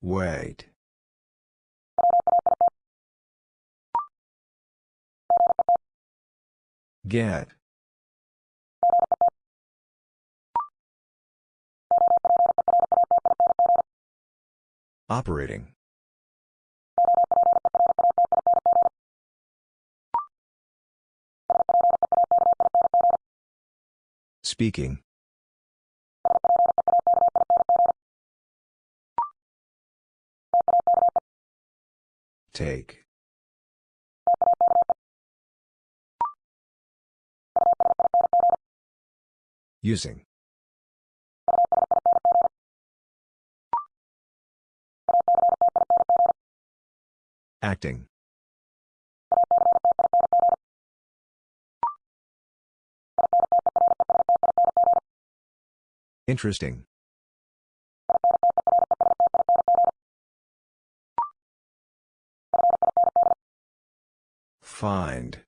Wait. Get. Operating. Speaking. Take. Using. Acting. Interesting. Find.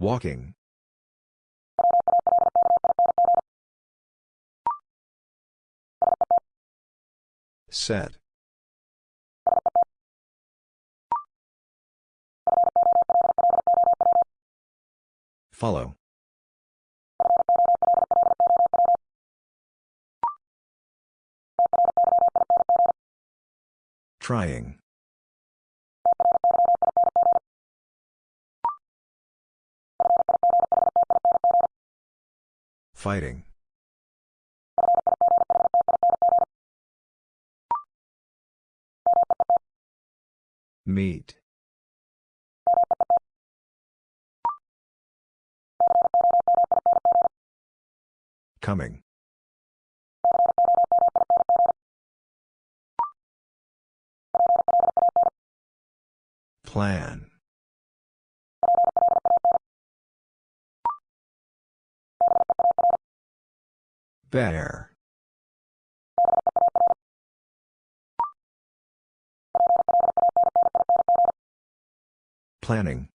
Walking. Set. Follow. Trying. Fighting. Meet. Coming. Plan. Bear. Planning.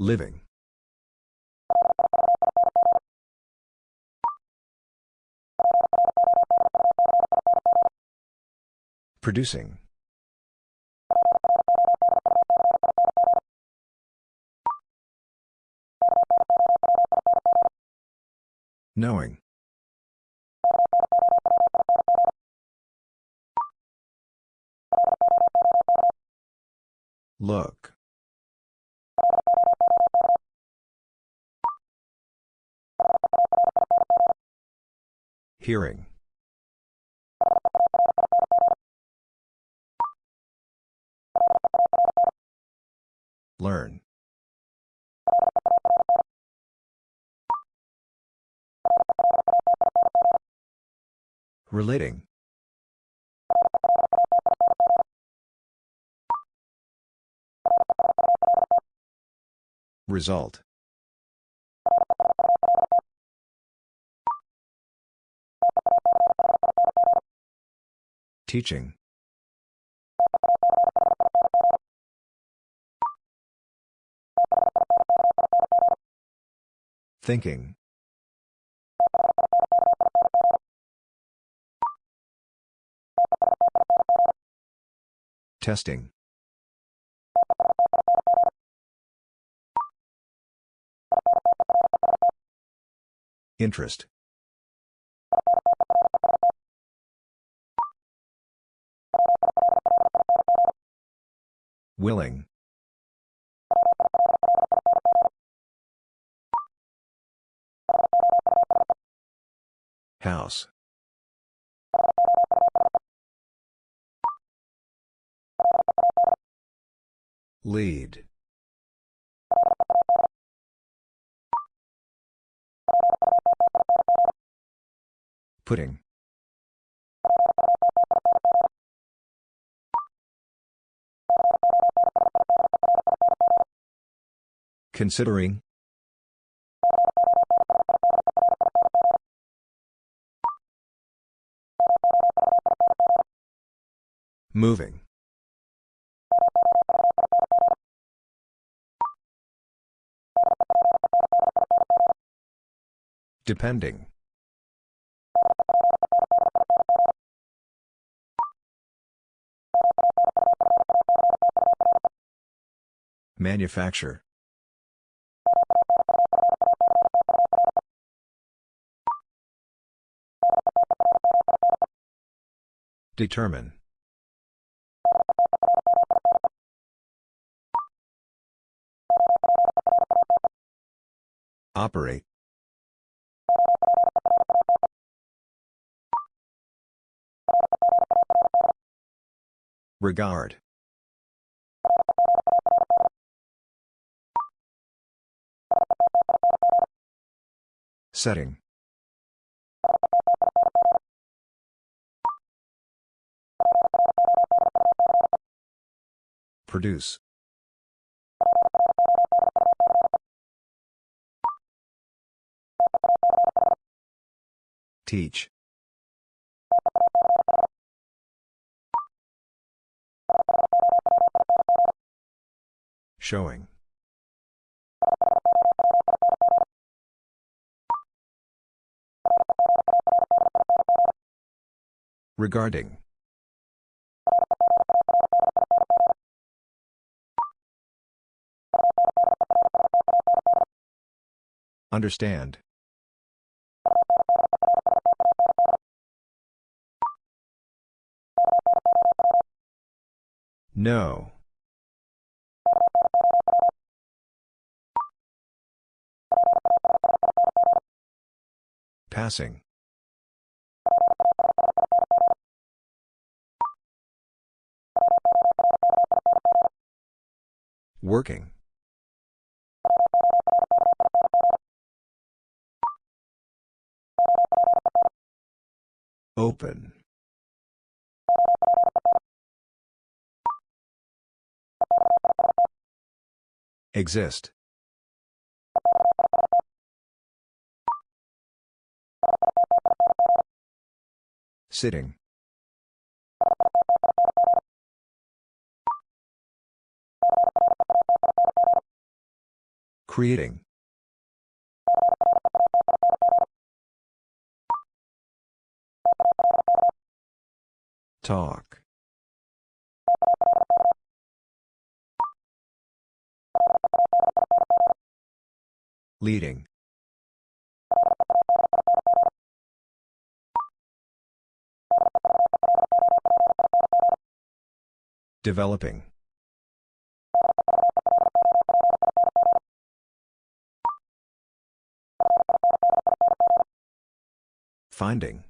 Living. Producing. Knowing. Look. Hearing. Learn. Relating. Result. Teaching. Thinking. Testing. Interest. Willing. House. Lead. Pudding. Considering. Moving. Depending. Manufacture. Determine. Operate. Regard. Setting. Produce. Teach. Showing. Regarding. Understand. Know. Passing. Working. Open. Exist. Sitting. Creating. Talk. Leading. Developing. Finding.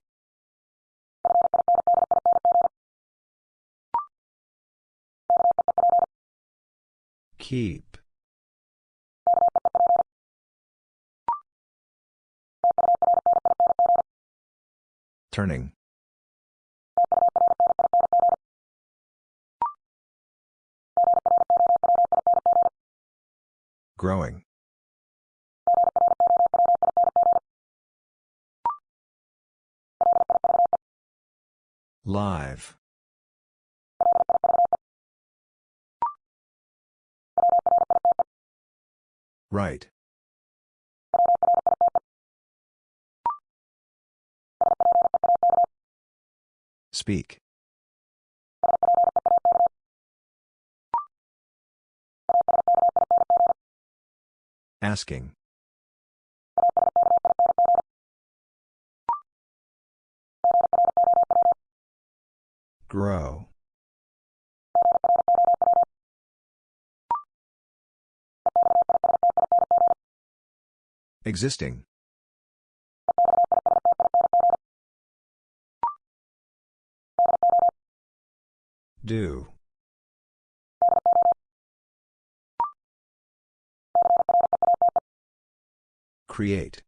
Keep. Turning. Growing. Live. Write. Speak. Asking. Grow. Existing. Do. Create.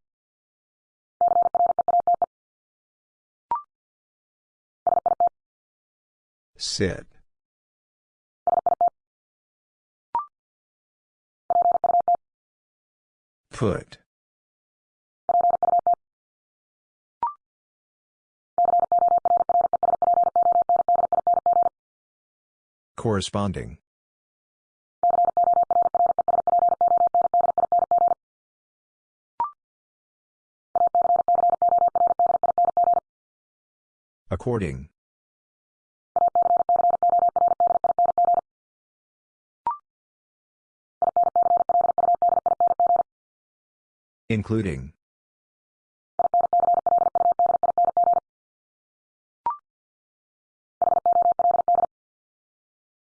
Sit. Put. Corresponding. According. Including.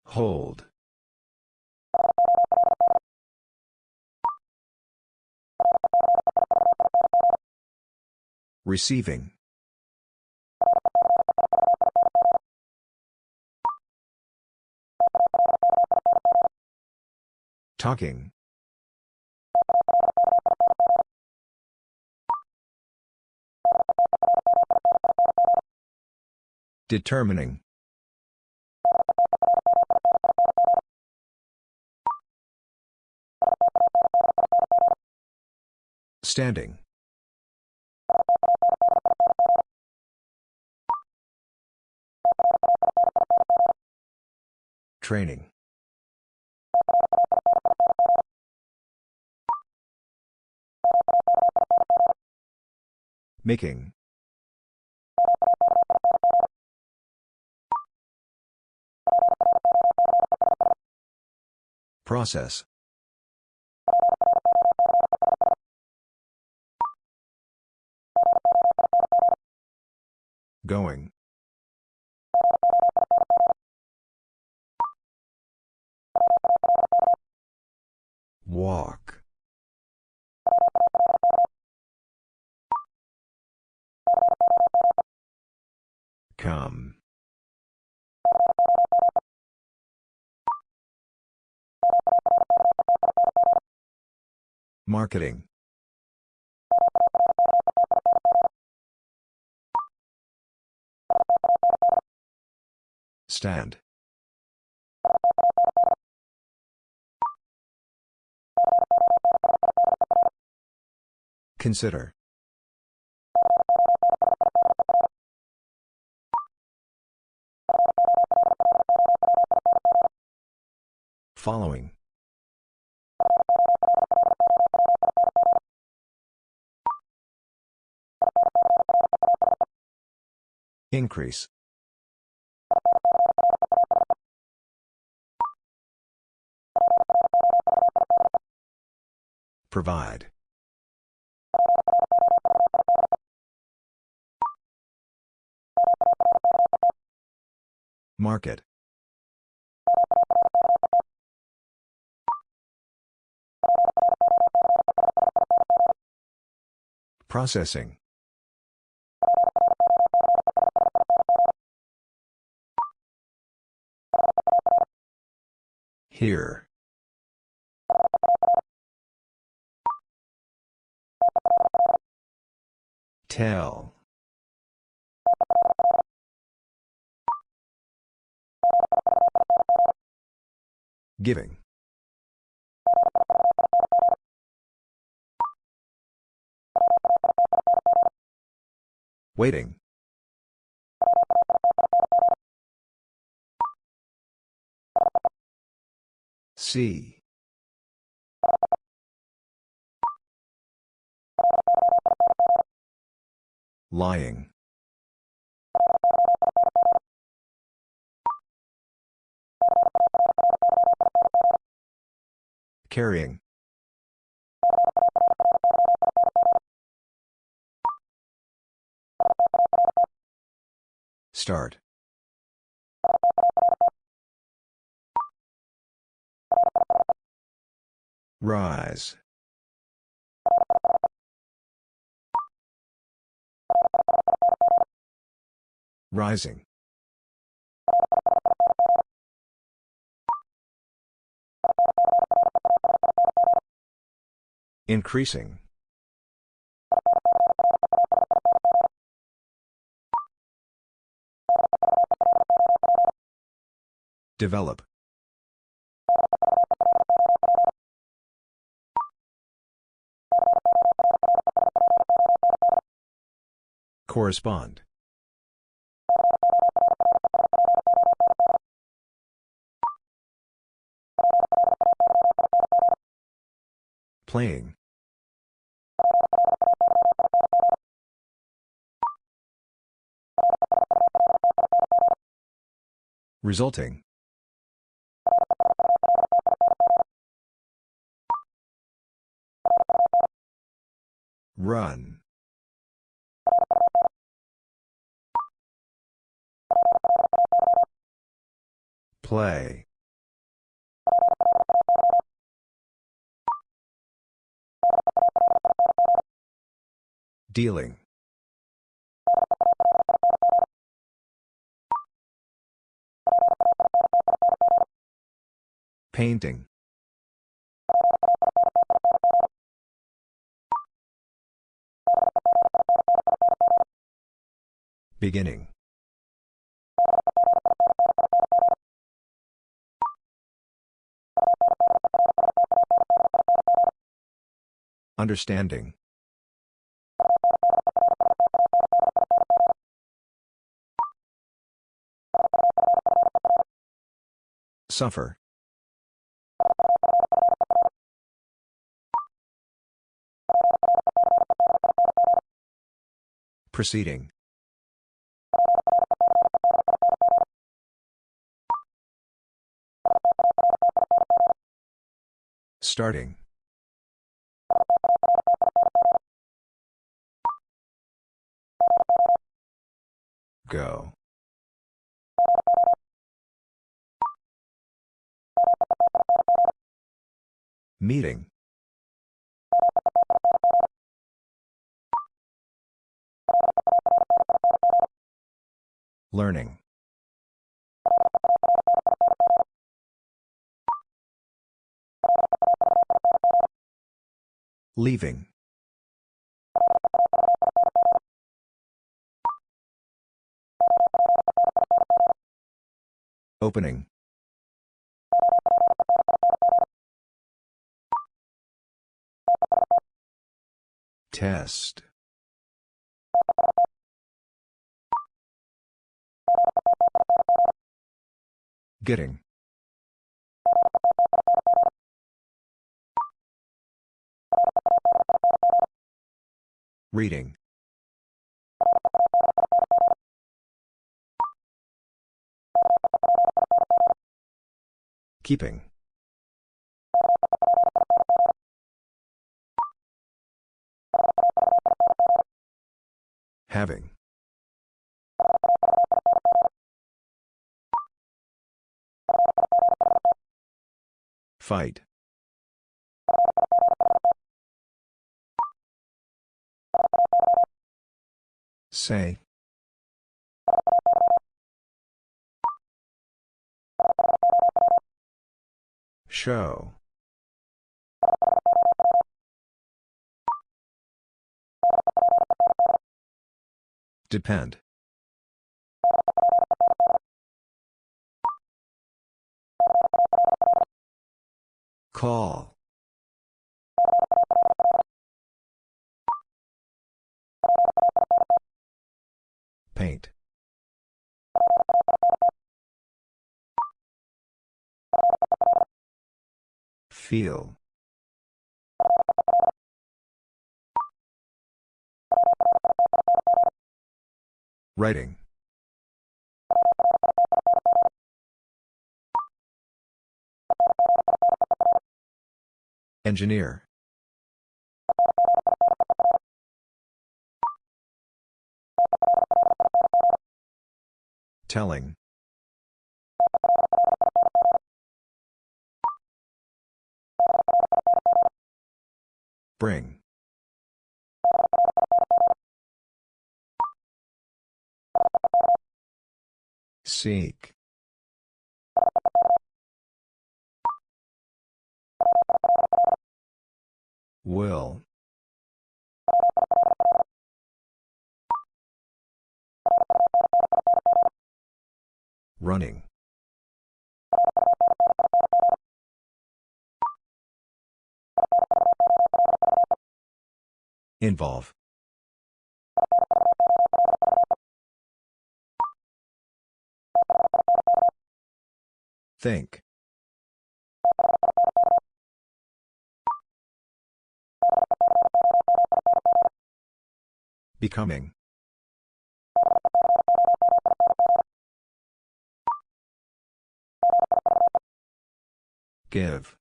Hold. Receiving. Talking. Determining. Standing. Training. Making. Process. Going. Walk. Come. Marketing. Stand. Consider. Following. Increase. Provide. Market. Processing. Hear. Tell. Giving. Waiting. See. Lying. Carrying. Start. Rise. Rising. Increasing. Develop. Correspond. Playing. Resulting. Run. Play. Dealing. Painting. Beginning. Understanding. Suffer. Proceeding. Starting. Go. Meeting. Learning. Leaving. Opening. Test. Getting. Reading. Keeping. Having. Fight. Say. Show. Depend. Call. Paint. Feel. Writing. Engineer. Telling. Bring. Seek. Will. Running. Involve. Think. Becoming. Give.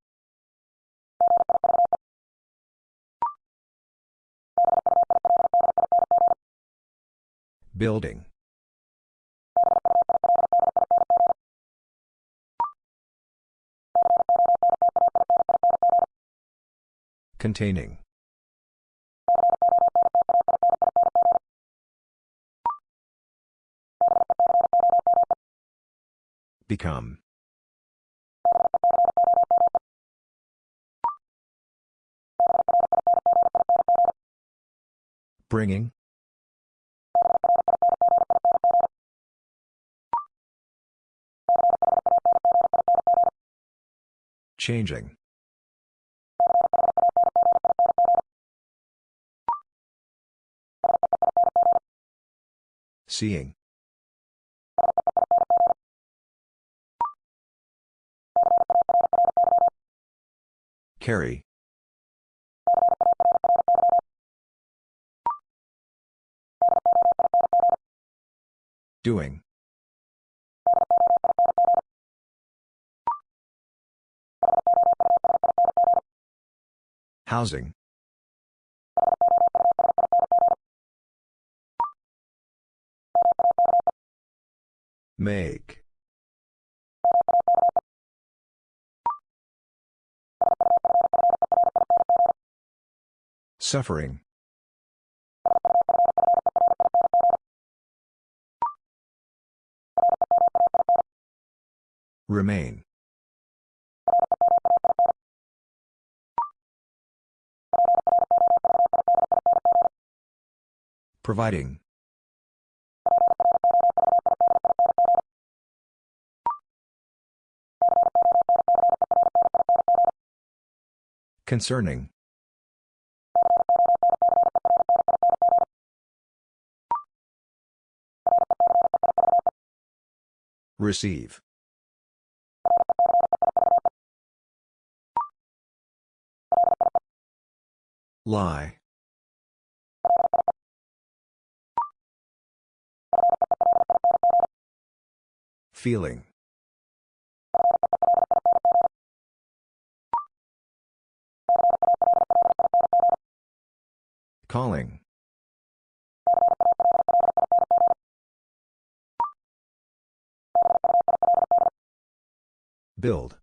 Building. Containing. Become. Bringing. Changing. Seeing. Carry. Doing. Housing. Make. Suffering. Remain. Providing. Concerning. Receive. Lie. Feeling. Calling. Build.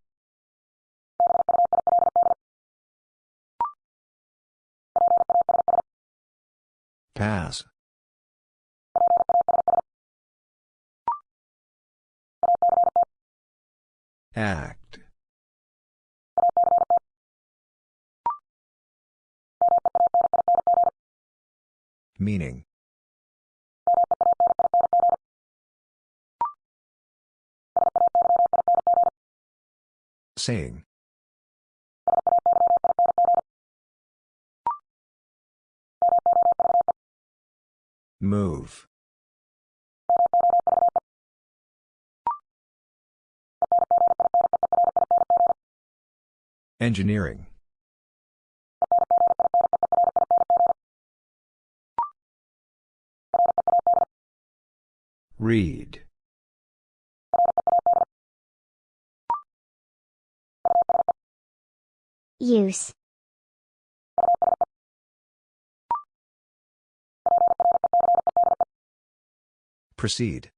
Pass. Act. Meaning. Saying. Move. Engineering. Read. Use. Proceed.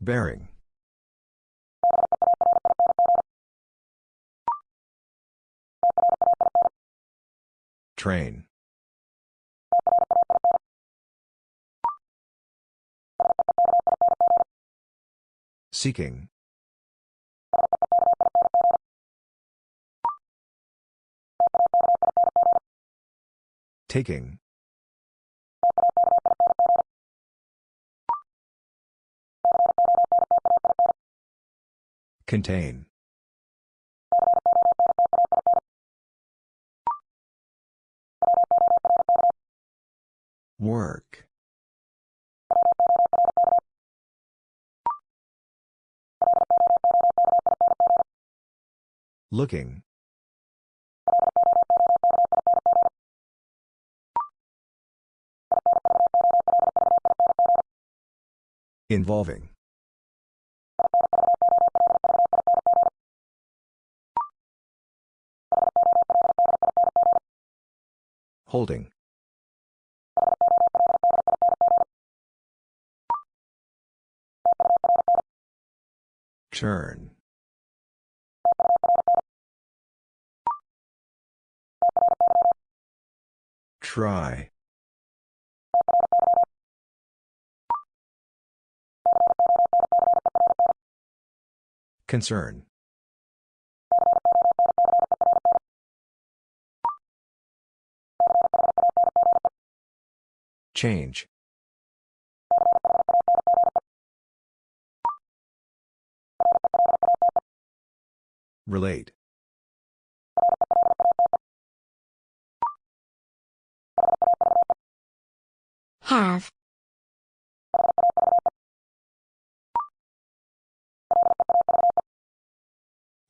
Bearing. Train. Seeking. Taking. Contain. Work. Looking. Involving. Holding. Turn. Try. Concern. Change. Relate. Have.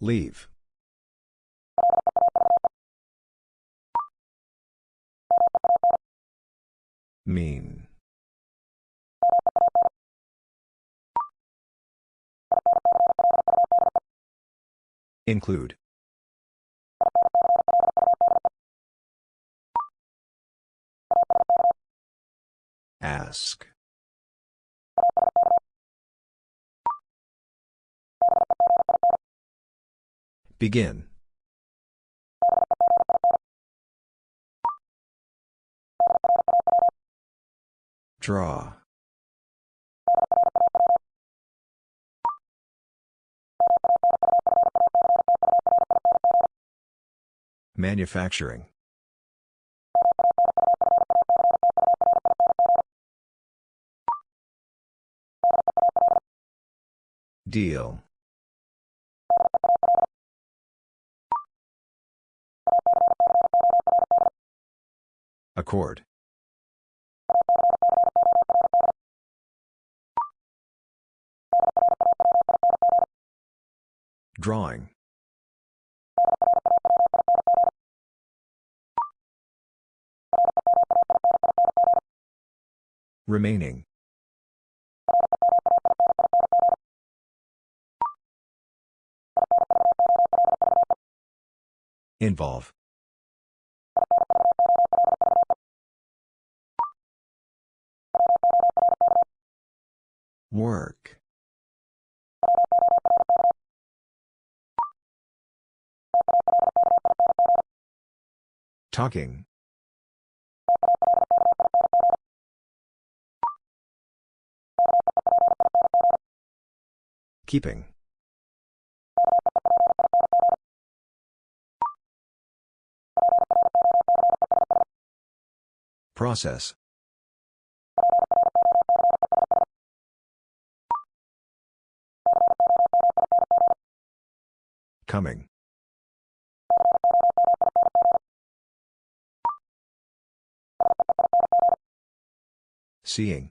Leave. Mean. Include. Ask. Begin. Draw. Manufacturing. Deal. Accord. Drawing. Remaining. Involve. Work. Talking. Keeping. Process. Coming. Seeing.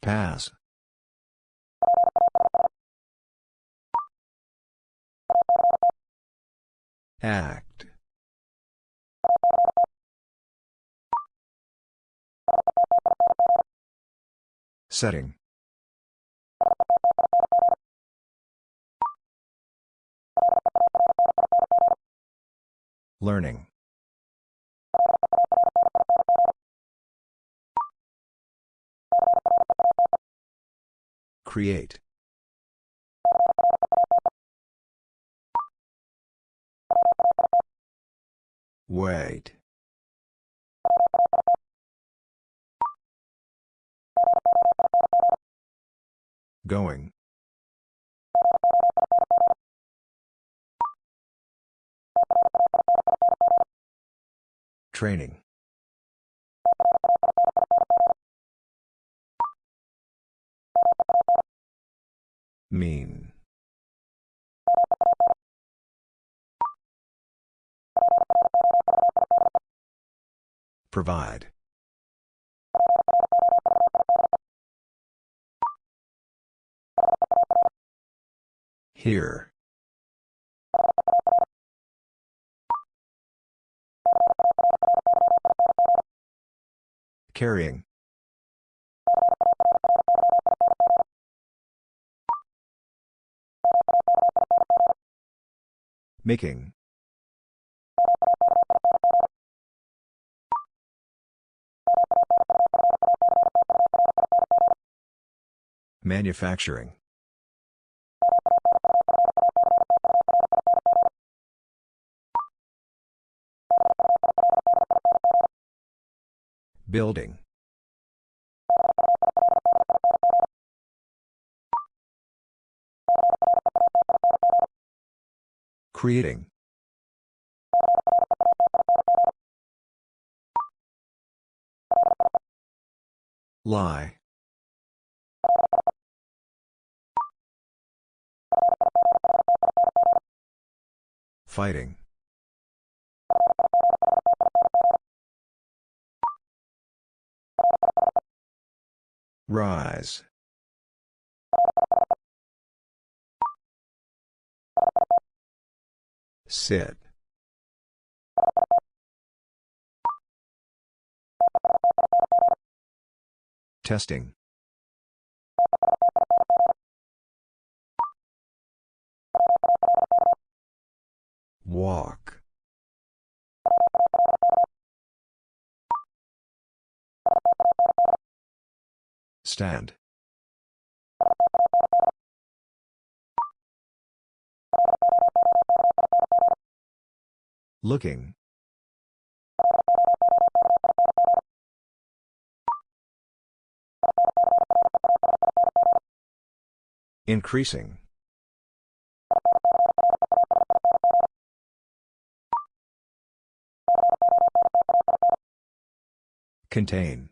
Pass. Act. Setting. Learning. Create. Wait. Going. Training. Mean. Provide. Hear. Carrying. Making. Manufacturing. Building. Creating. Lie. Fighting. Rise. Sit. Testing. Walk. Stand. Looking. Increasing. Contain.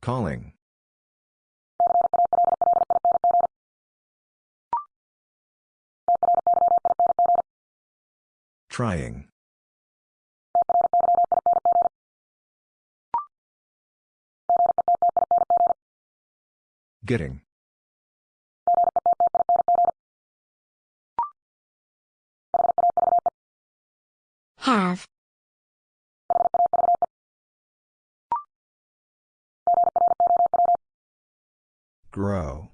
Calling. Trying. Getting. Have. Grow.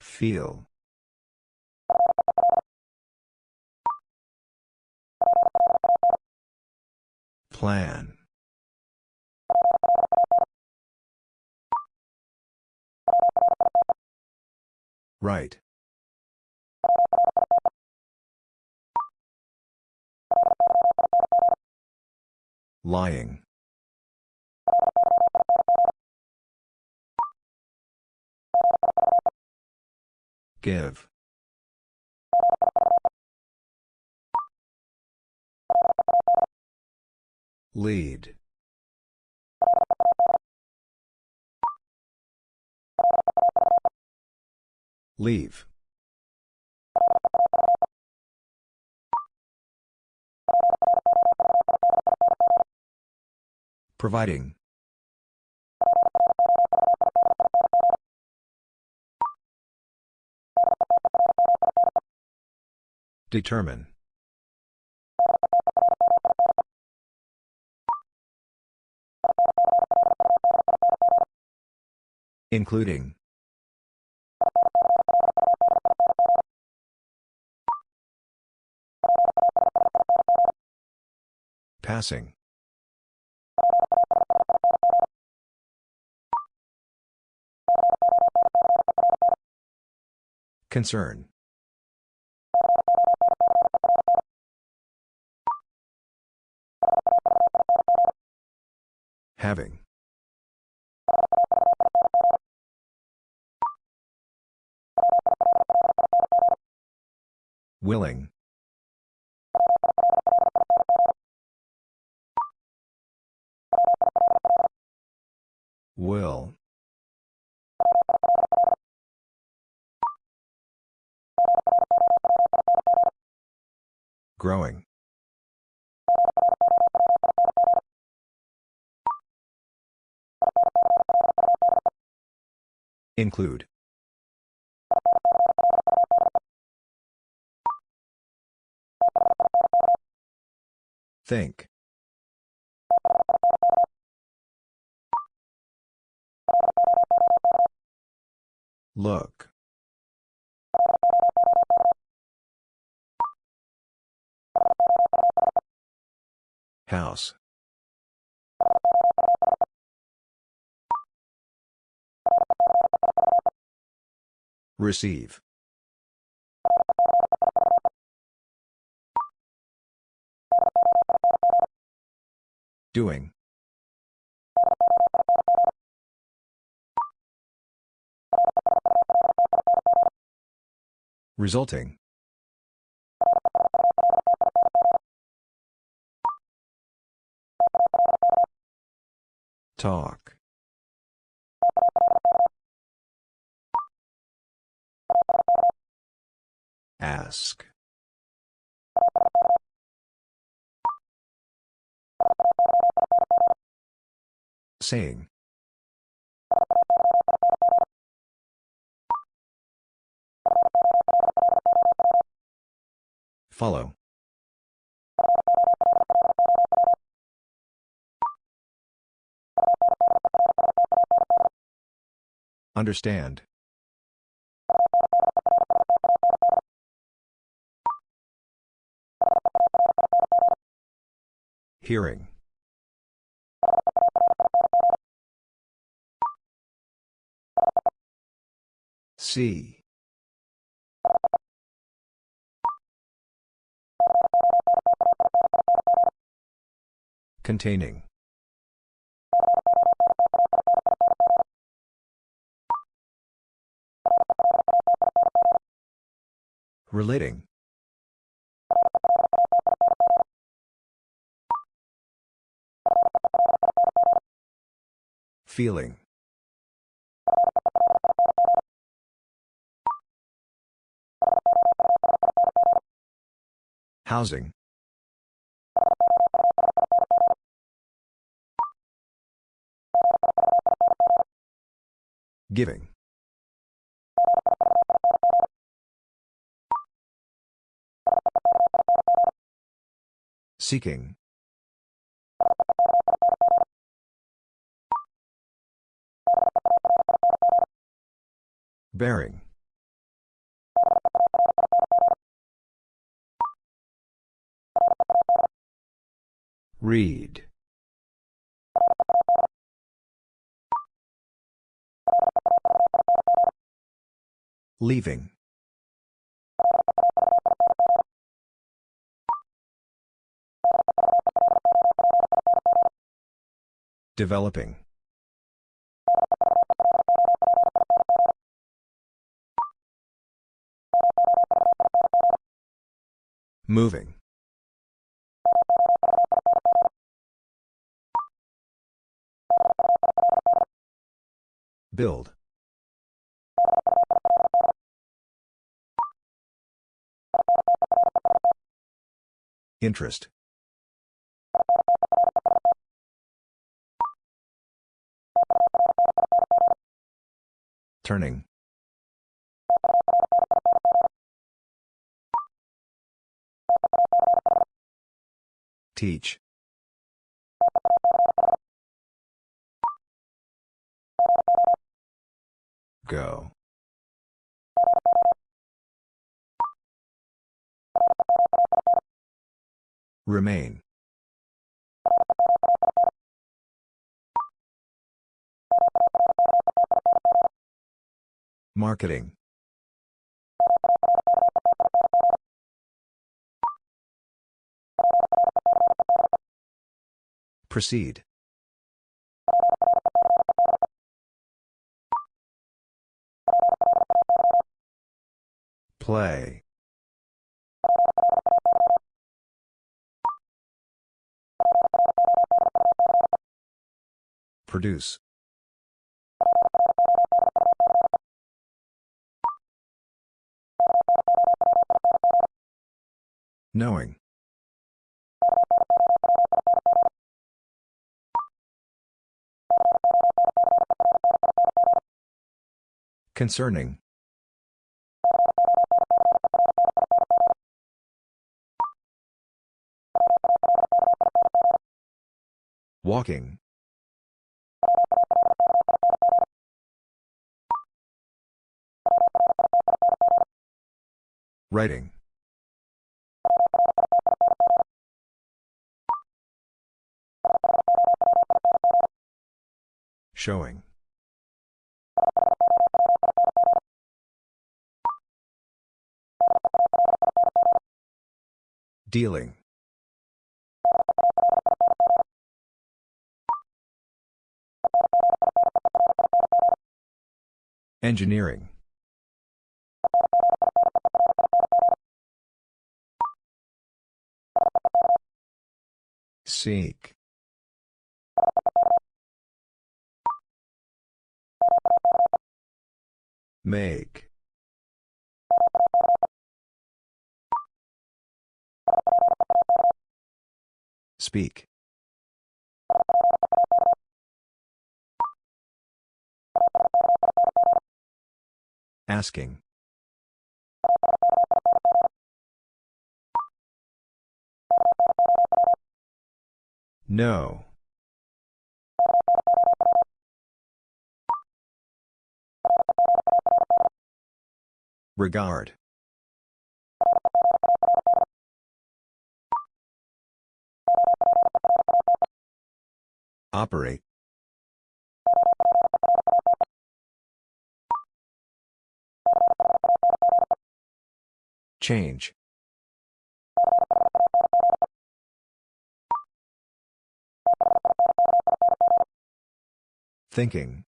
Feel. Plan. Write. Lying. Give. Lead. Leave. Providing. Determine. Including. Passing. Concern. Having. Willing. Will. Growing. Include. Think. Look. House. Receive. Doing. Resulting. Talk. Ask. Saying. Follow. Understand. Hearing. See. Containing. Relating. Feeling. Housing. Giving. Seeking. Bearing. Read. Leaving. Developing. Moving. Build. Interest. Turning. Teach. Go. Remain. Marketing. Proceed. Play. Produce. Knowing. Concerning. Walking. Writing. Showing. Dealing. Engineering. Seek. Make. Speak. Asking. Know. Regard. Operate. Change. Thinking.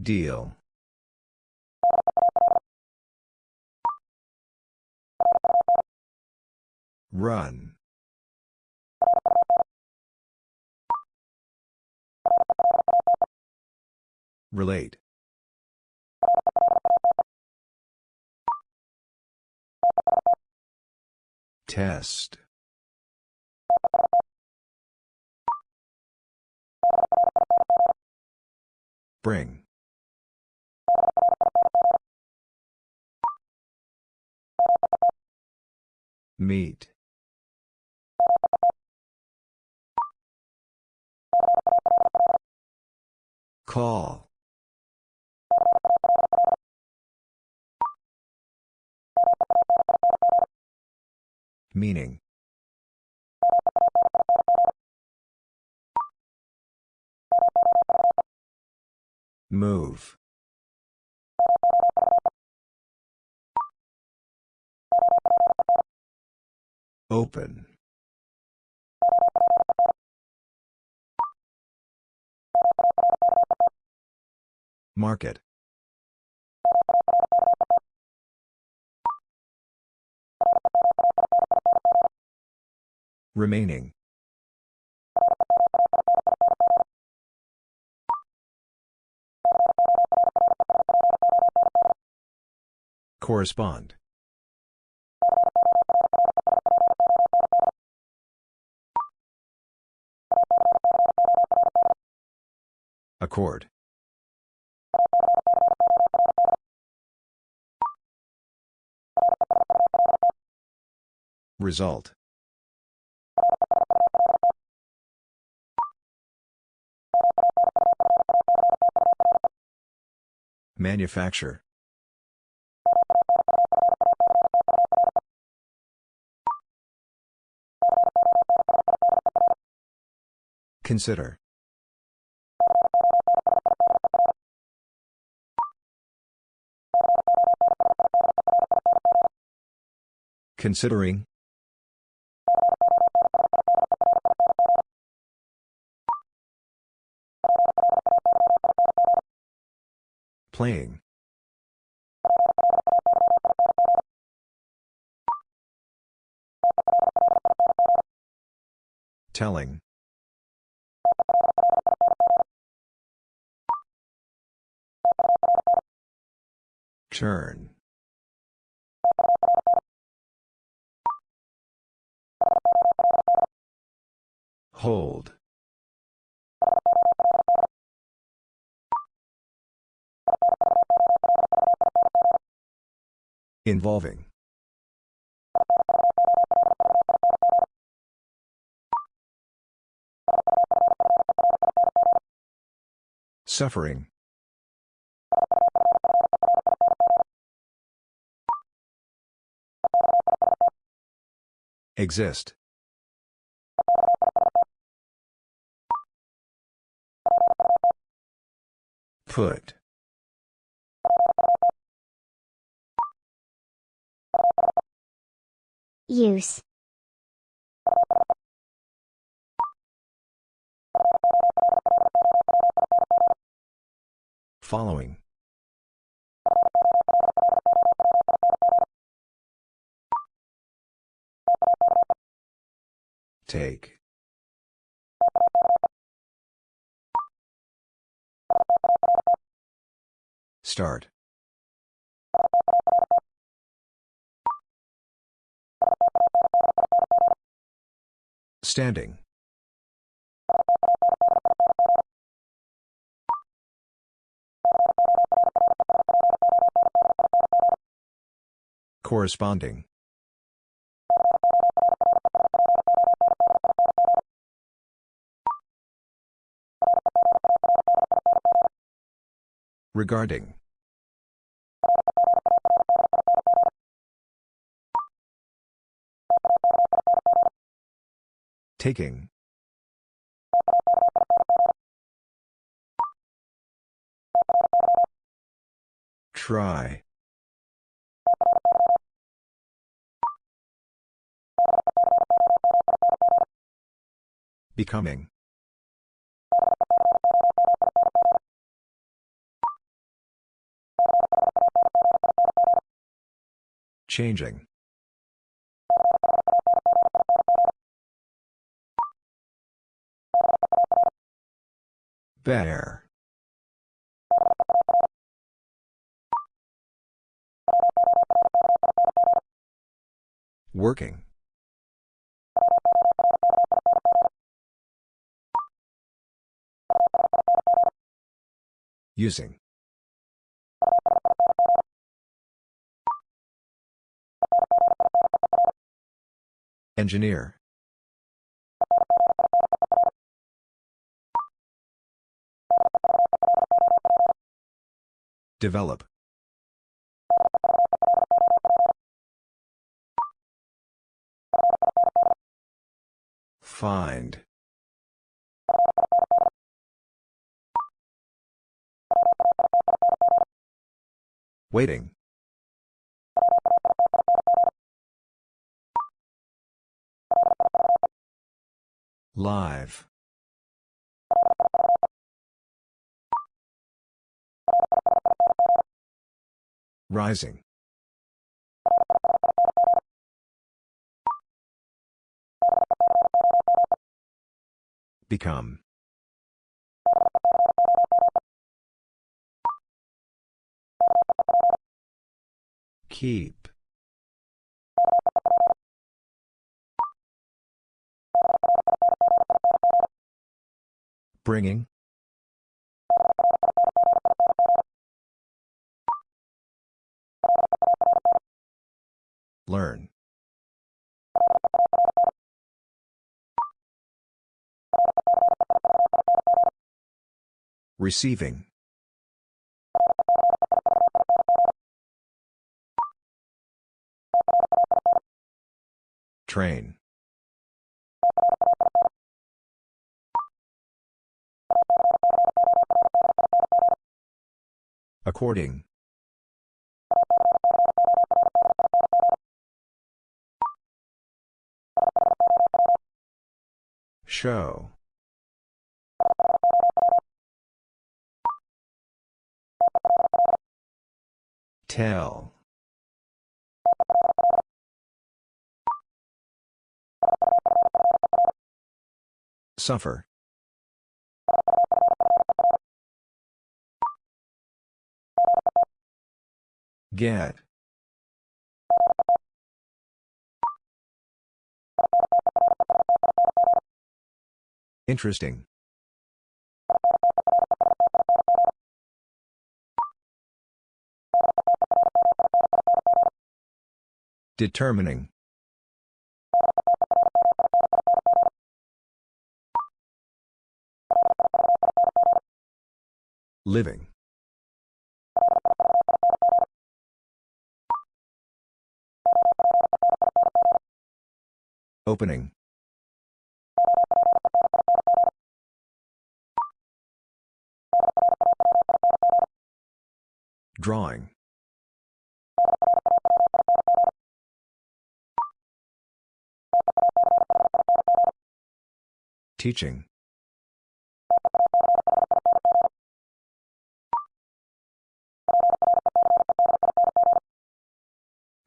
Deal. Run. Relate. Test. Bring. Meet. Call. Meaning. Move. Open. Market. Remaining. Correspond. Accord. Result. Manufacture. Consider. Considering. Playing. Telling. Turn. Hold. Involving. Suffering. Exist. Put. Use. Following. Take. Start. Standing. Corresponding. Regarding. Taking. Try. Becoming. Changing. Bear. Working. Using. Engineer. Develop. Find. Waiting. Live. Rising. Become. Keep. Bringing. Learn. Receiving. Train. According. Show. Tell. Suffer. Get. Interesting. Determining. Living. Opening. Drawing. Teaching.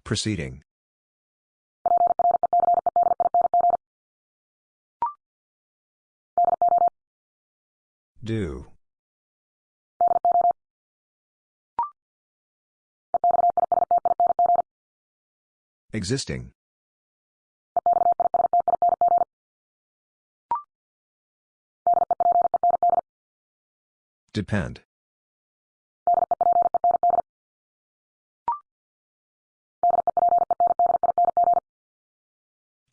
Proceeding. Do. Existing. Depend.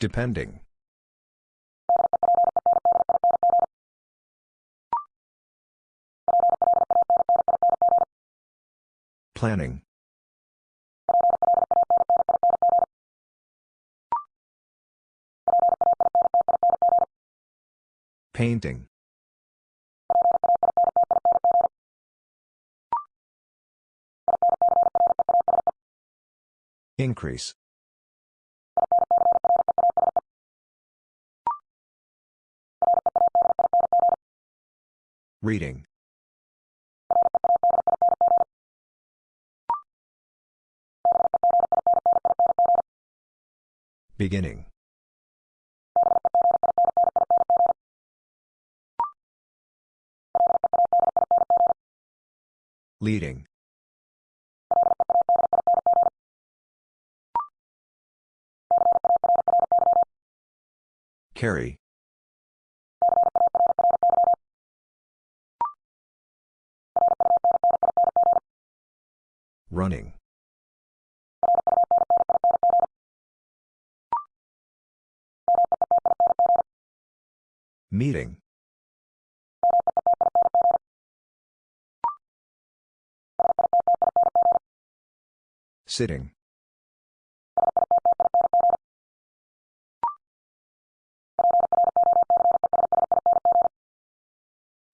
Depending. Planning. Painting. Increase. Reading. Beginning. Leading. Carry. Running. Meeting. Sitting.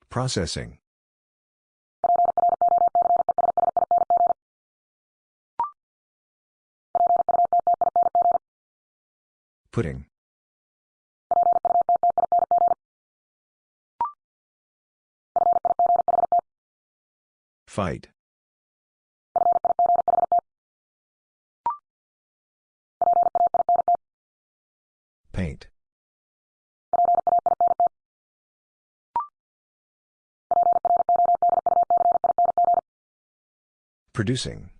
Processing. Putting. Fight. Paint. Producing.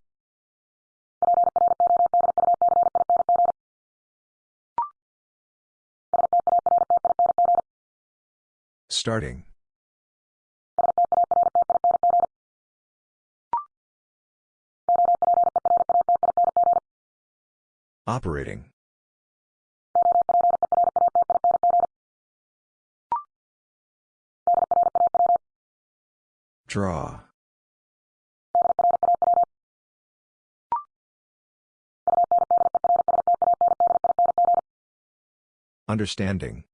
Starting. Operating. Draw. Understanding.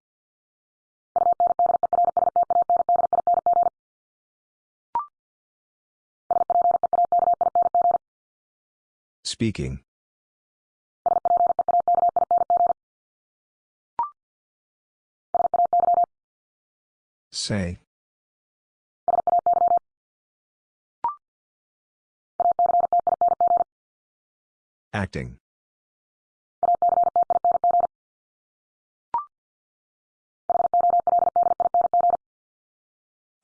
Speaking. Say. Acting.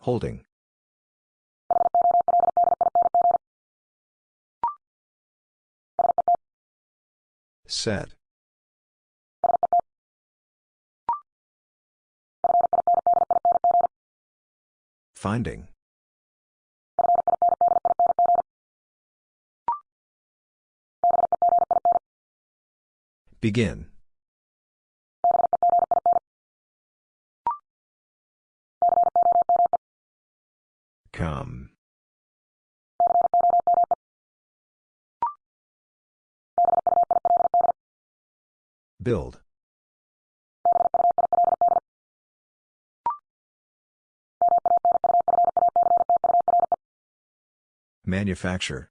Holding. Set. Finding. Begin. Come. Build. Manufacture.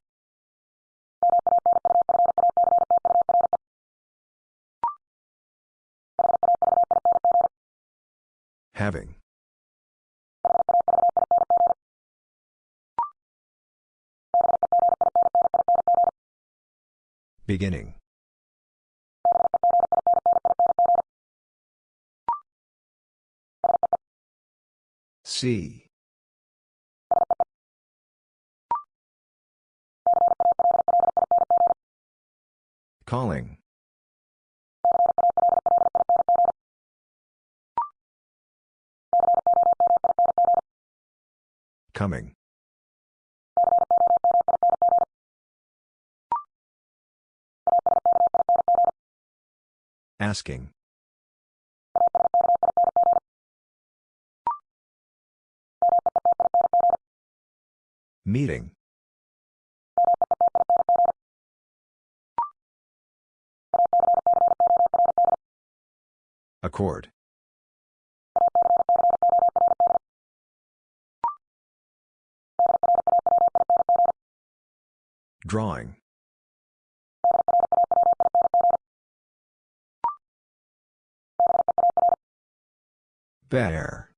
Having. Beginning. See. Calling. Coming. Asking. Meeting. Accord. Drawing. Bear.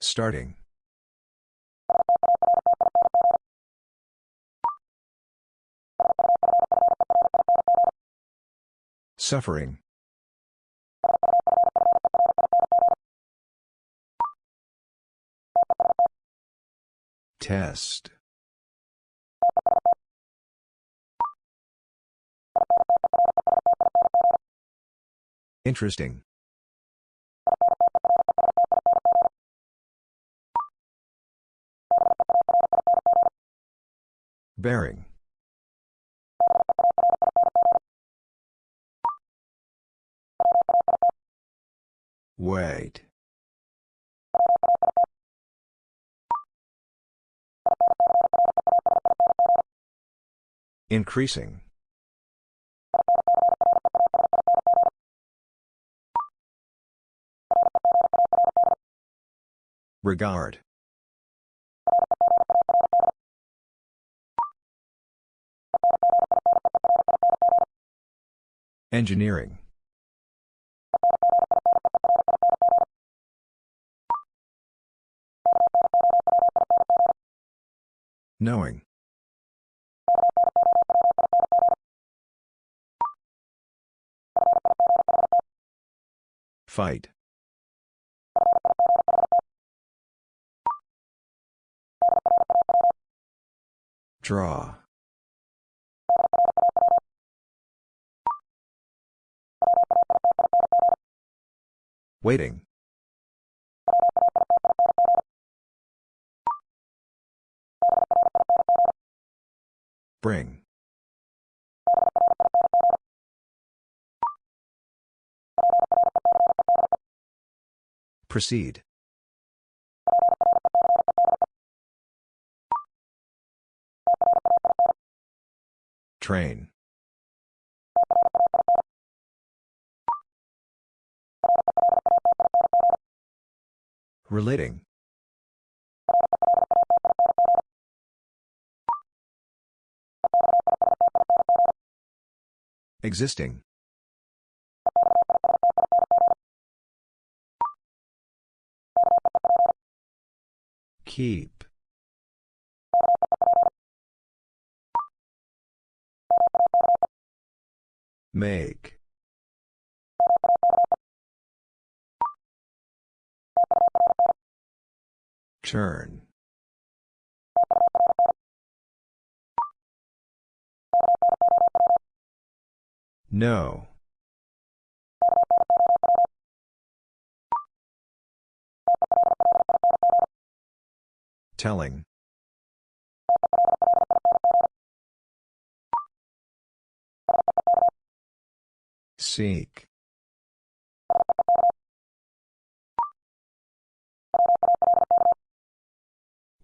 Starting. Suffering. Test. Interesting. Bearing. Wait. Increasing. Regard. Engineering. Knowing. Fight. Draw. Waiting. Bring. Proceed. Train. Relating. Existing. Keep. Make. Turn. No. Telling. Seek.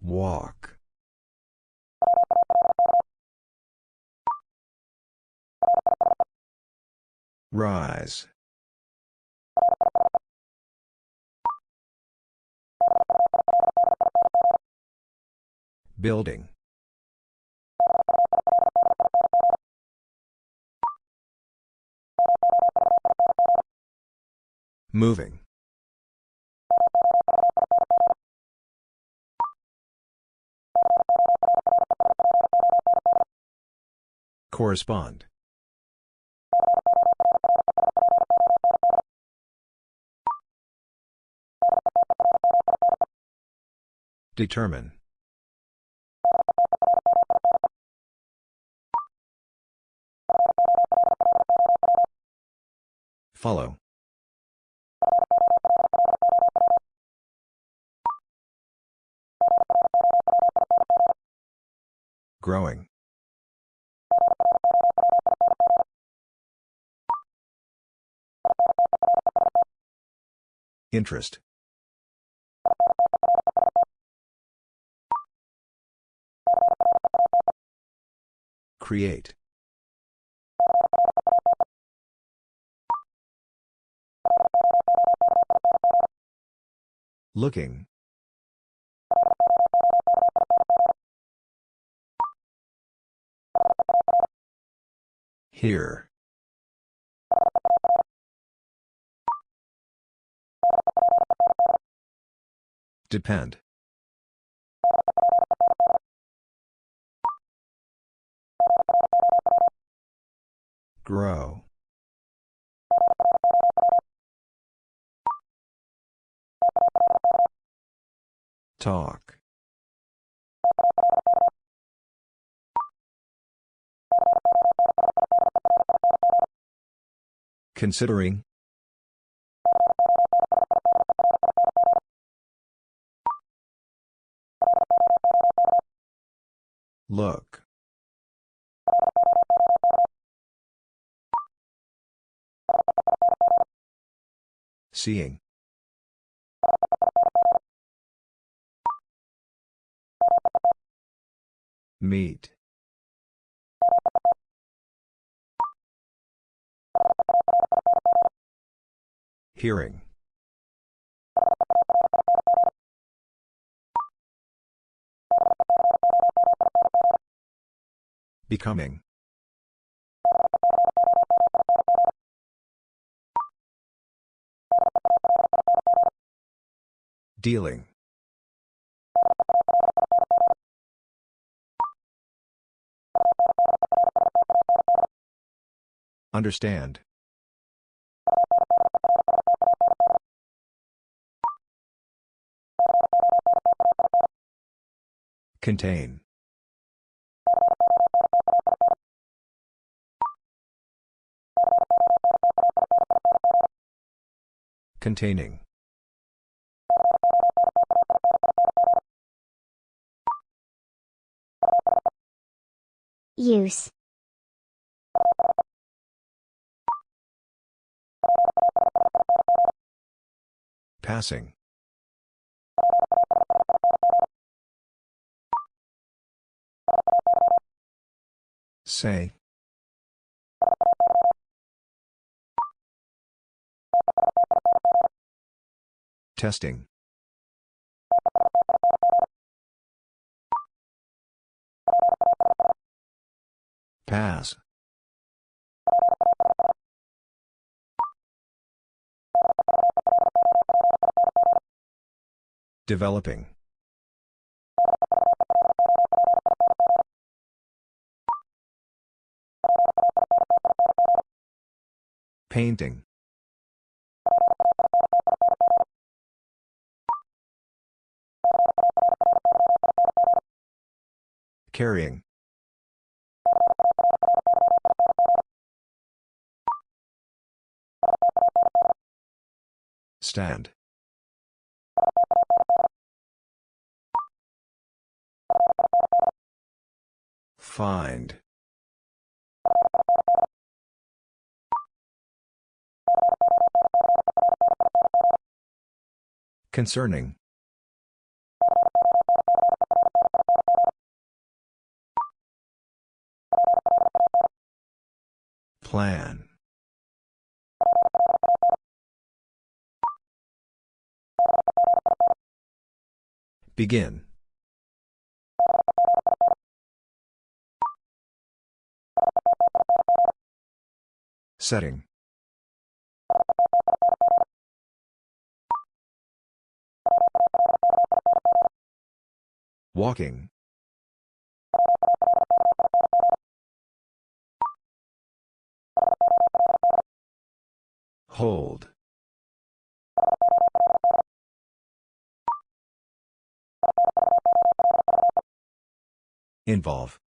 Walk. Rise. Building. Moving. Correspond. Determine. Follow. Growing. Interest. Create. Looking. Here. Depend. Grow. Talk. Considering. Look. Seeing. Meet. Hearing. Becoming. Dealing. Understand. Contain. Containing. Use. Passing. Say. Testing. Pass. Developing. Painting. Carrying. Stand. Find. Concerning. Plan. Begin. Setting. Walking. Hold. Involve.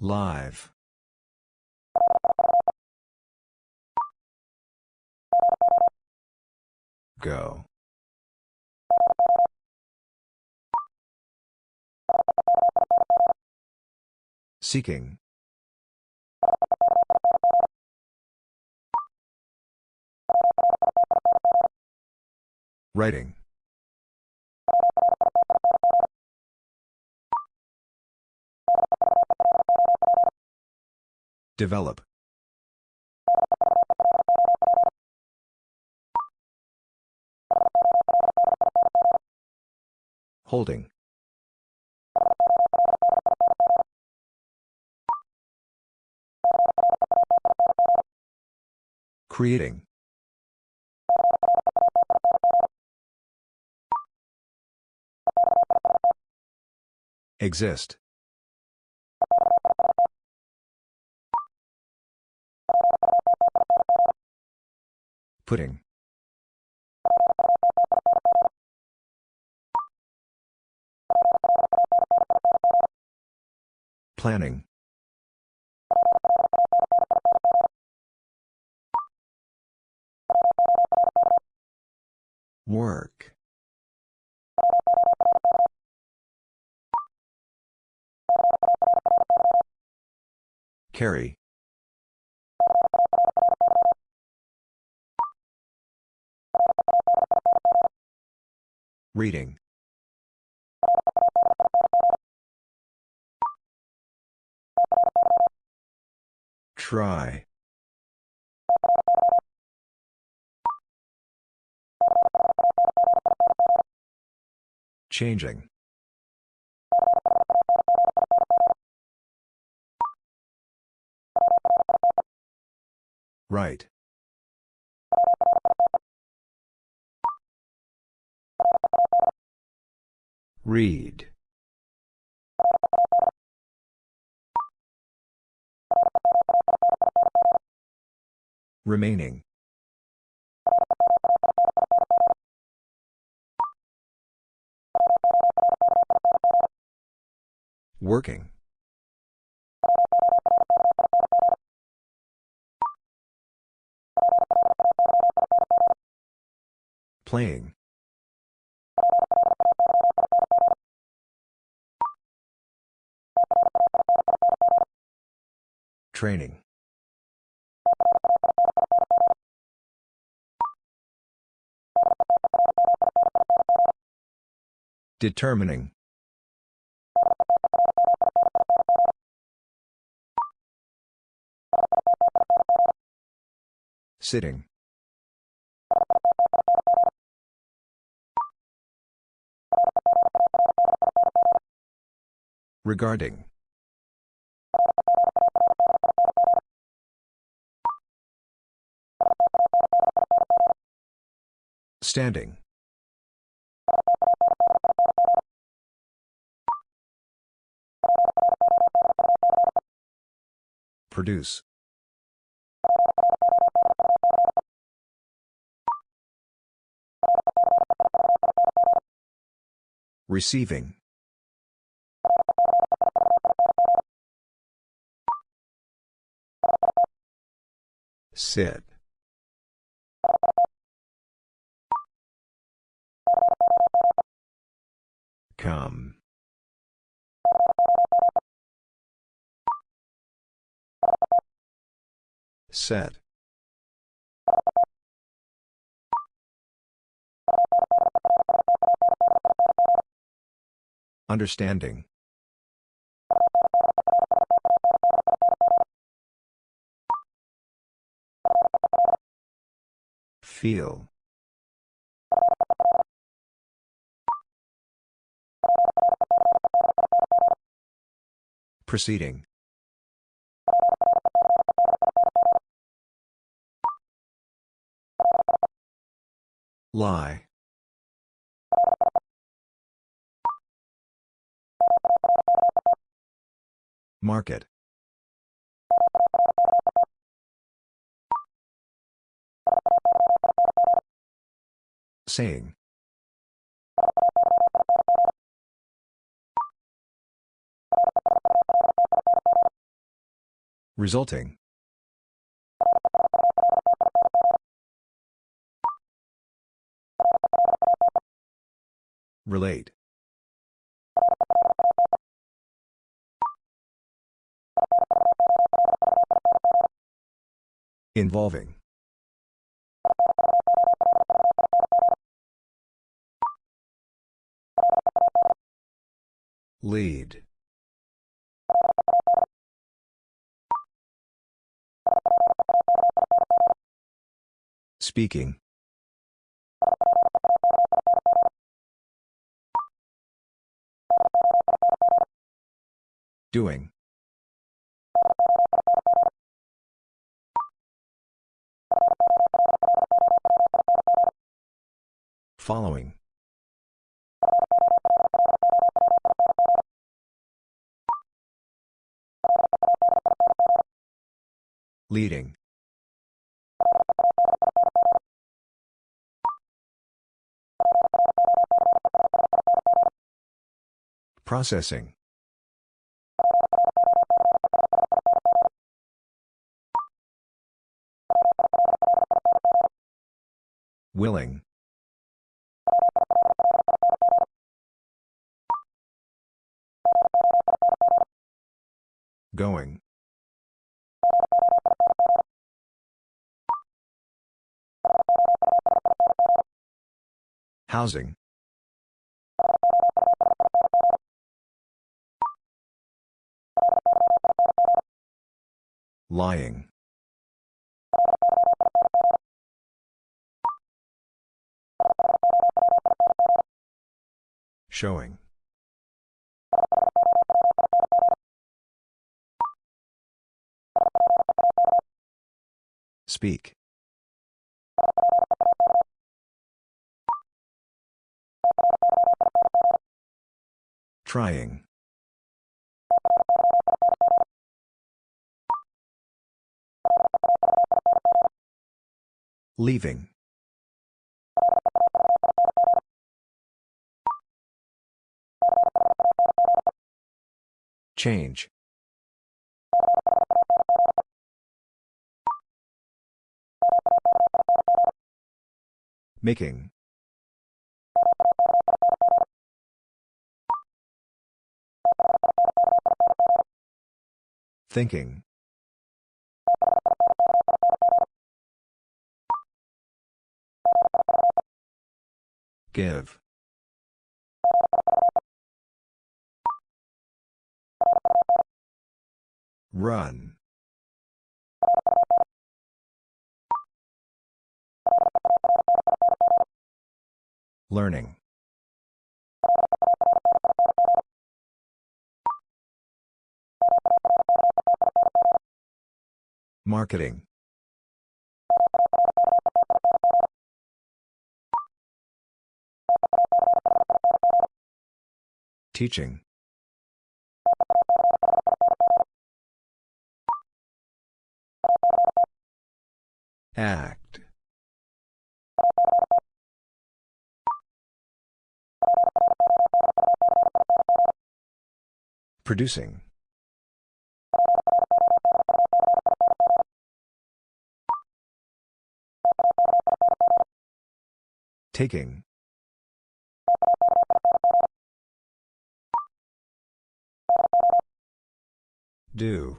Live. Go. Seeking. Writing. Develop. Holding. Creating. Exist. Putting. Planning. Work. Carry. Reading. Try. Changing. Right. Read. Remaining. Working. Playing. Training. Determining. Sitting. Regarding. Standing. Produce. Receiving. Sit. Come. Set. Understanding. Feel. Proceeding. Lie. Market. Saying. Resulting. Relate. Involving. Lead. Speaking. Doing. Following. Leading. Processing. Willing. Going. Housing. Lying. Showing. Speak. Trying. Leaving. Change. Making. Thinking. Give. Run. Learning. Marketing. Teaching. Act. Producing. Taking. Do.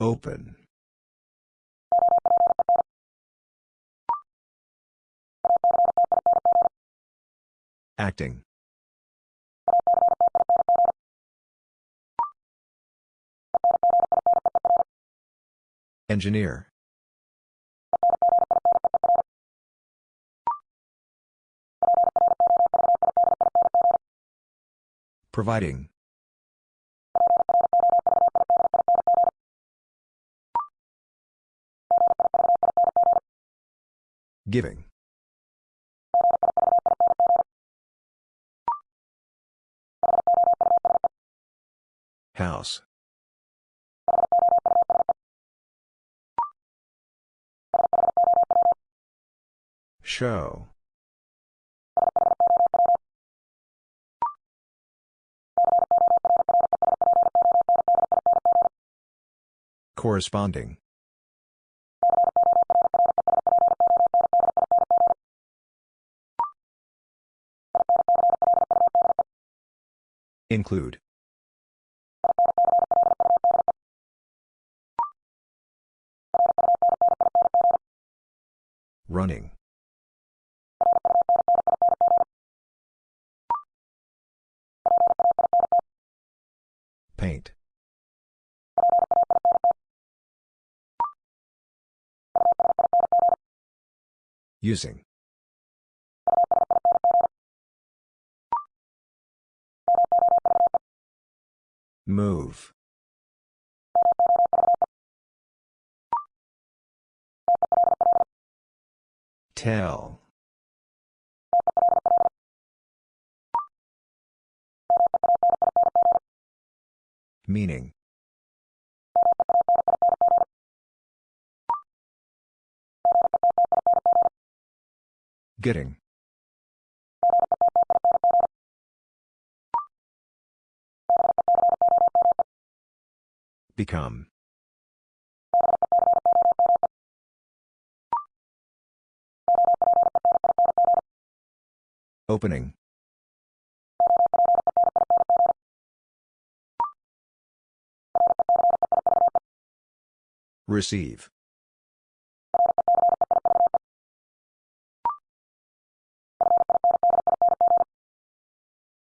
Open. Acting. Engineer. Providing. Giving. House. Show. Corresponding. Include. Running. Using. Move. Tell. Meaning. Getting. Become. Opening. Receive.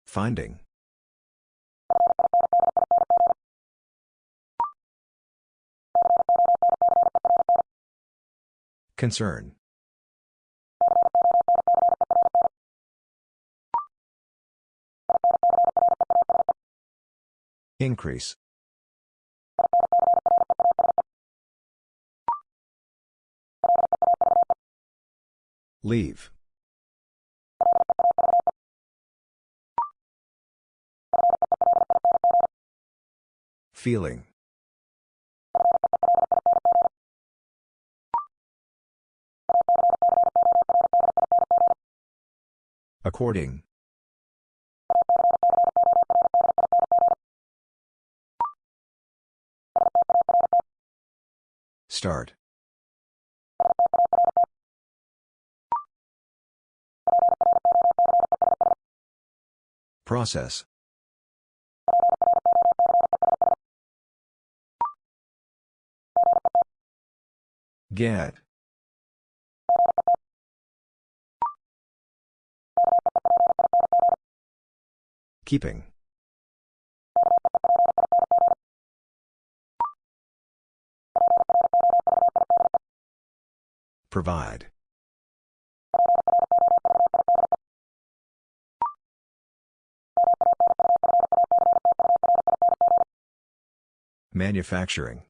Finding. Concern. Increase. Leave. Feeling. According. Start. Process. Get. Keeping. Provide. Manufacturing.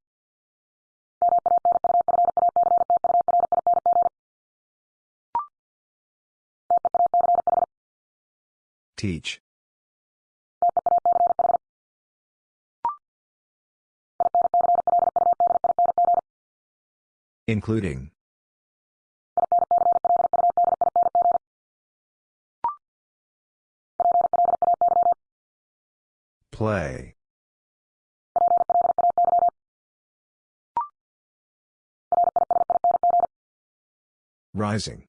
Teach. Including. Play. Rising.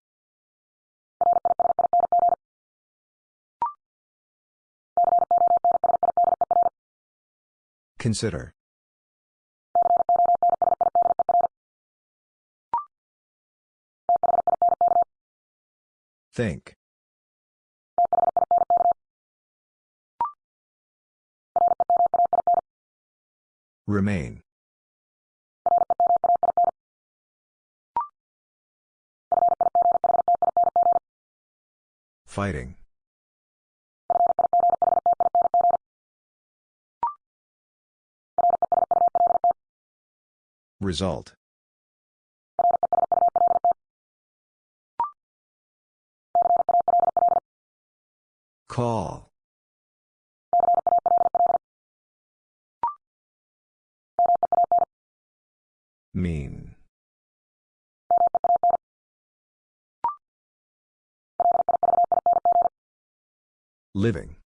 Consider. Think. Remain. Fighting. Result. Call. Mean. Living.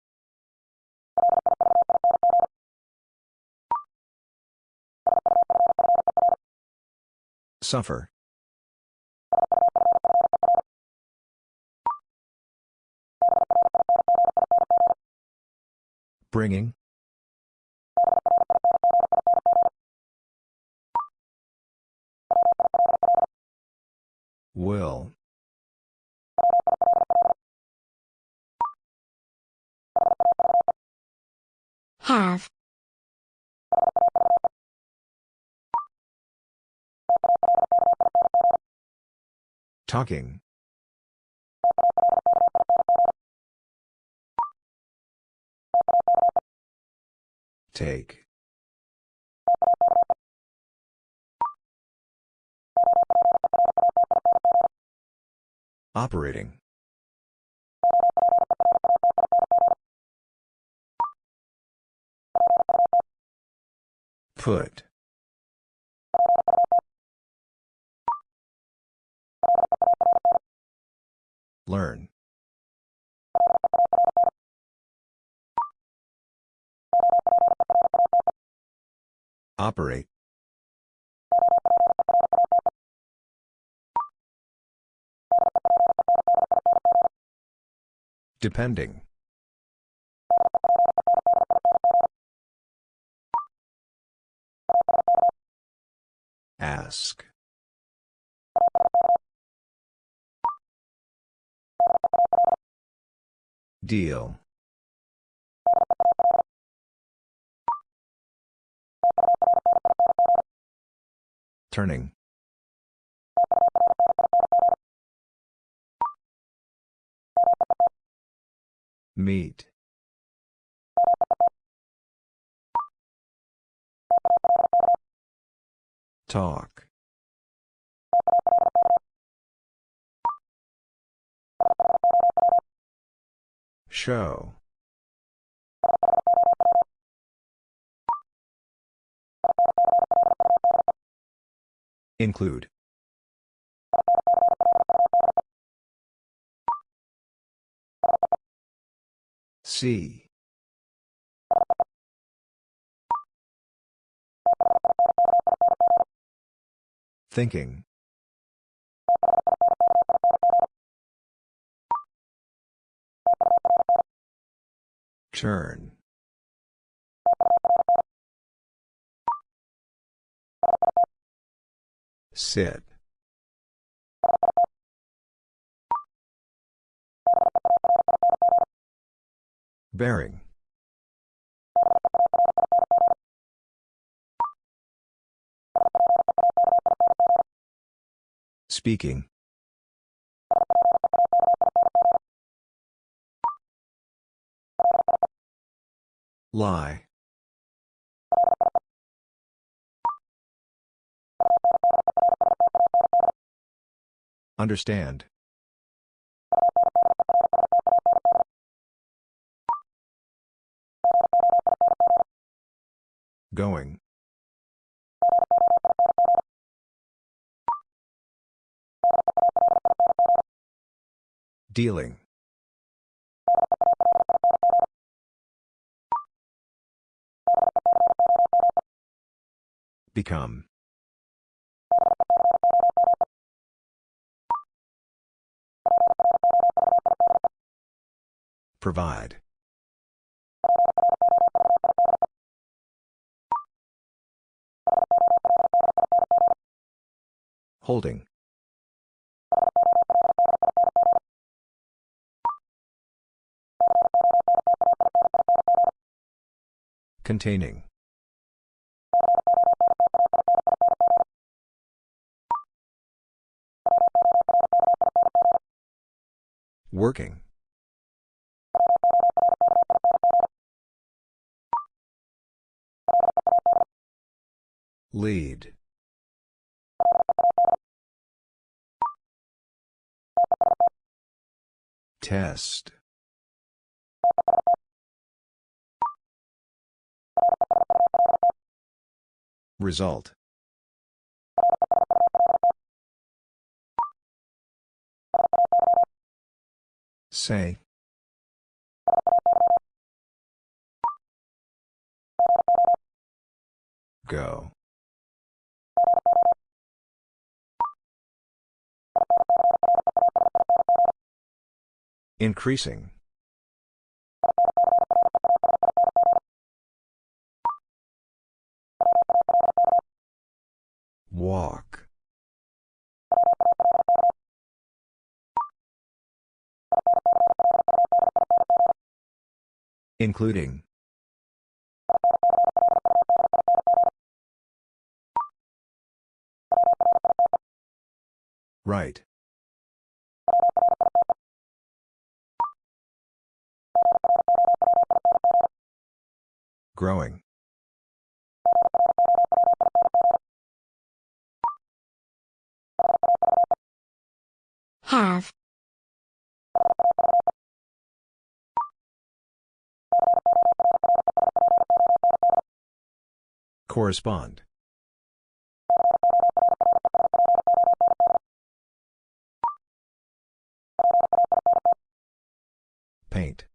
Suffer. Bringing. Will. Have. Talking. Take. Operating. Put. Learn. Operate. Depending. Ask. Deal. Turning. Meet. Talk. Show. Include. See. Thinking. Turn. Sit. Bearing. Speaking. Lie. Understand. Going. Dealing. Become. Provide. Holding. Containing. Working. Lead. Test. Result. Say. Go. Increasing. Walk. Including. Right. Growing. Have. Correspond. Paint.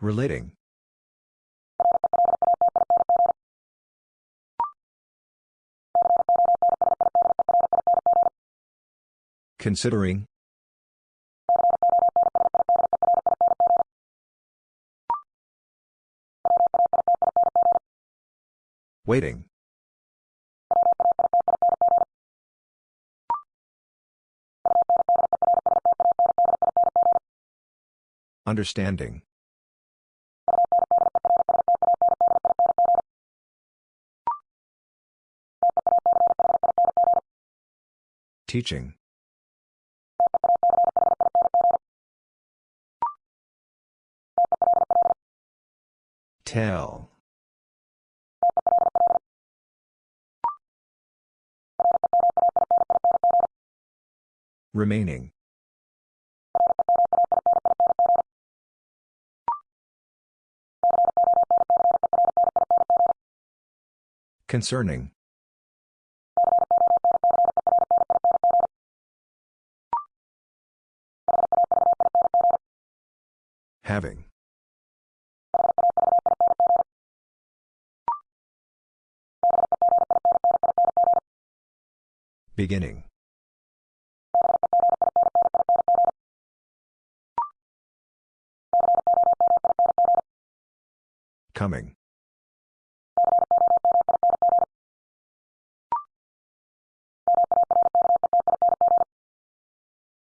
Relating. Considering. Waiting. Understanding. Teaching. Tell. Remaining. Concerning. Having. Beginning. Coming.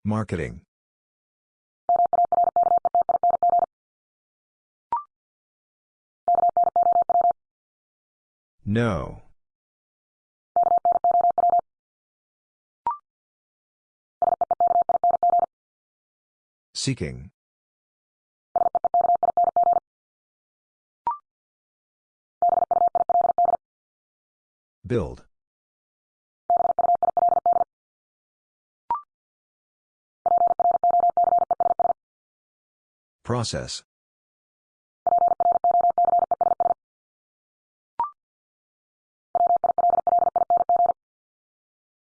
Marketing. No. Seeking. Build. Process.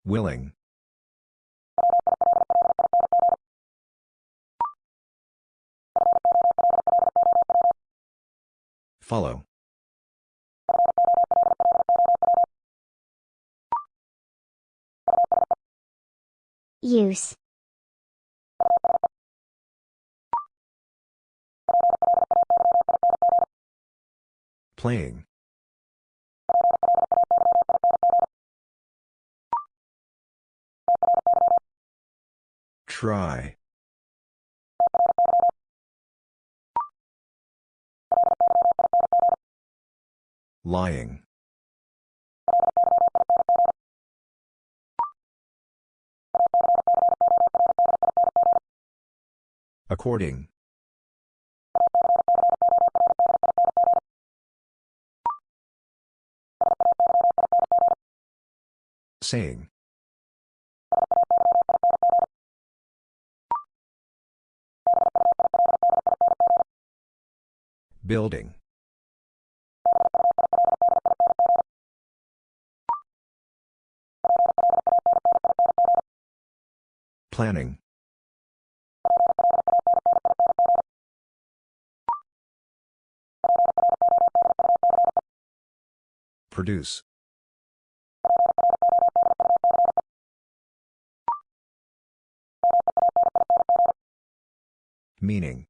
Willing. Follow. Use. Playing. Try. Lying. According. Saying. Building. Planning. Produce. Meaning.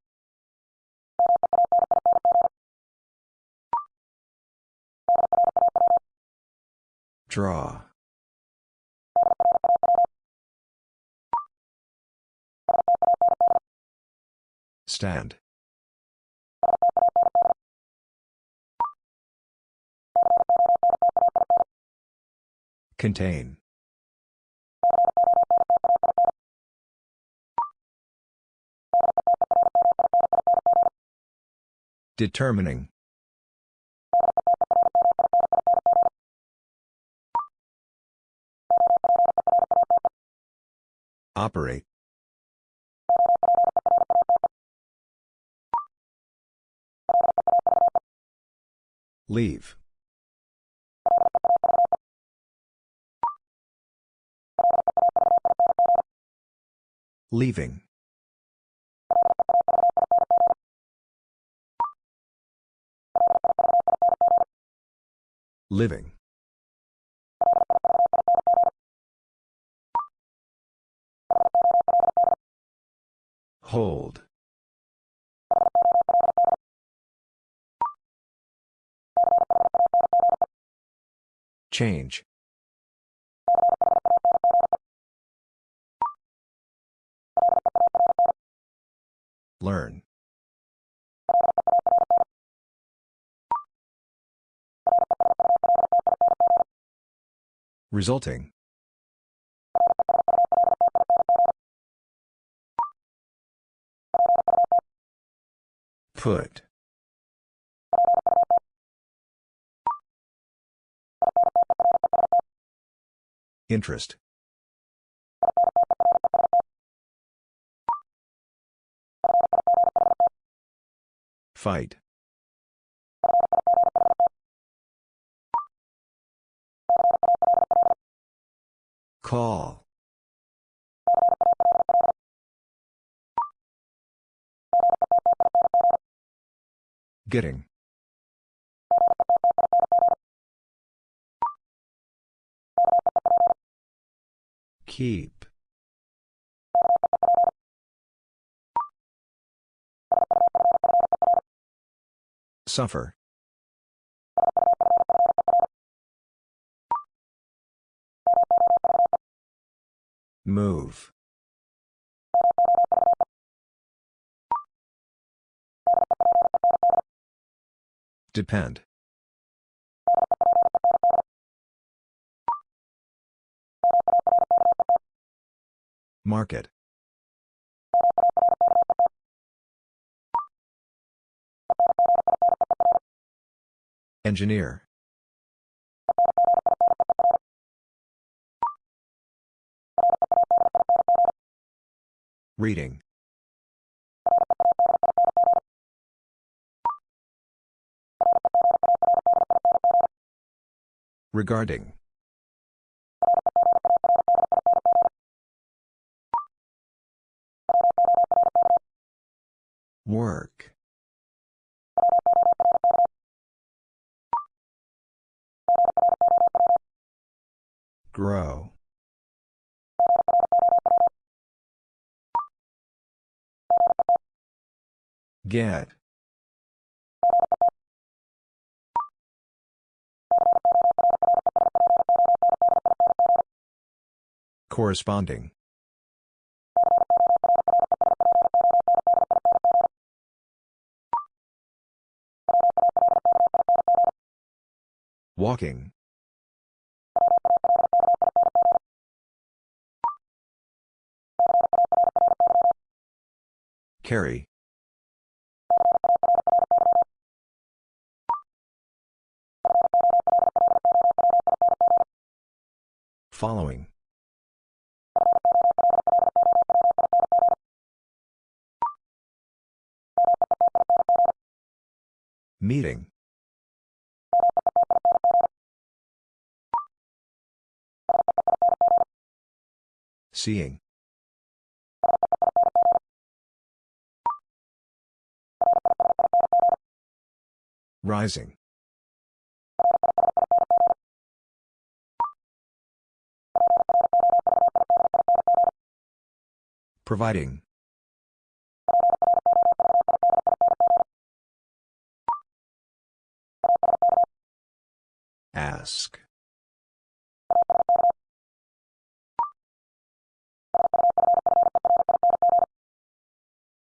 Draw. Stand. Contain. Determining. Operate. Leave. Leaving. Living. Hold. Change. Learn. Resulting. Put. Interest. Fight. Call. Getting. Keep. Suffer. Move. Depend. Market. Engineer. Reading. Regarding. Work. Grow. Get. Corresponding. Walking. Carry. Following. Meeting. Seeing. Rising. Providing. Ask.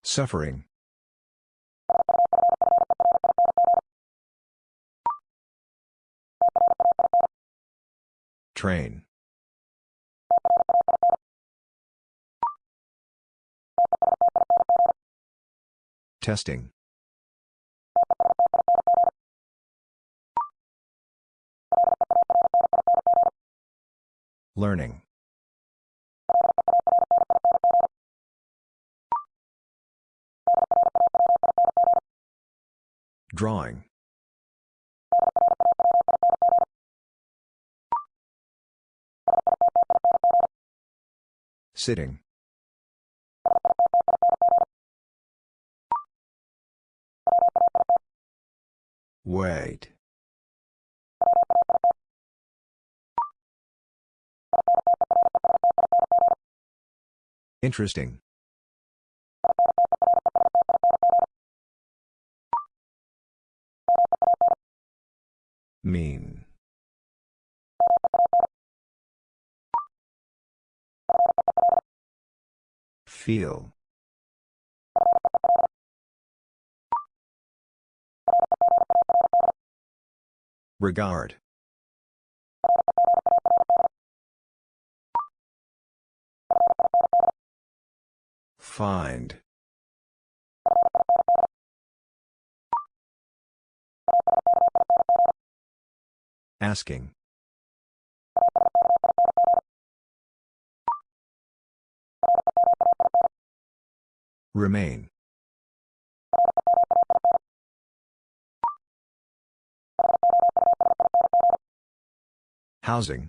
Suffering. Train. Testing. Learning. Drawing. Sitting. Wait. Interesting. Mean. Feel. Regard. Find. Asking. Remain. Housing.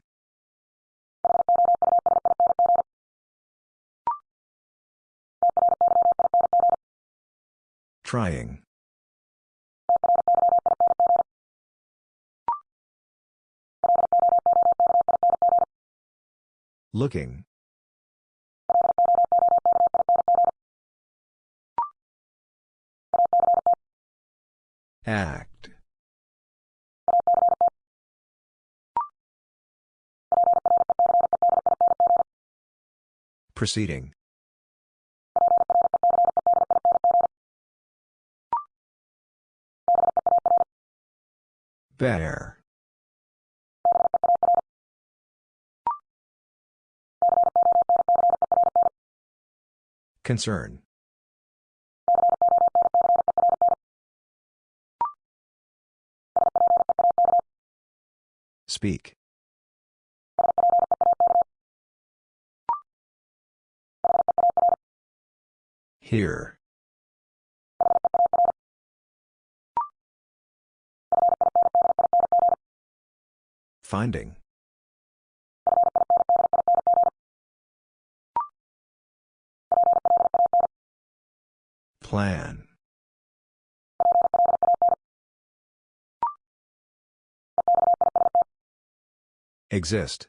Trying. Looking. Act. Proceeding. Bear. Concern. Speak. Here. Finding. Plan. Exist.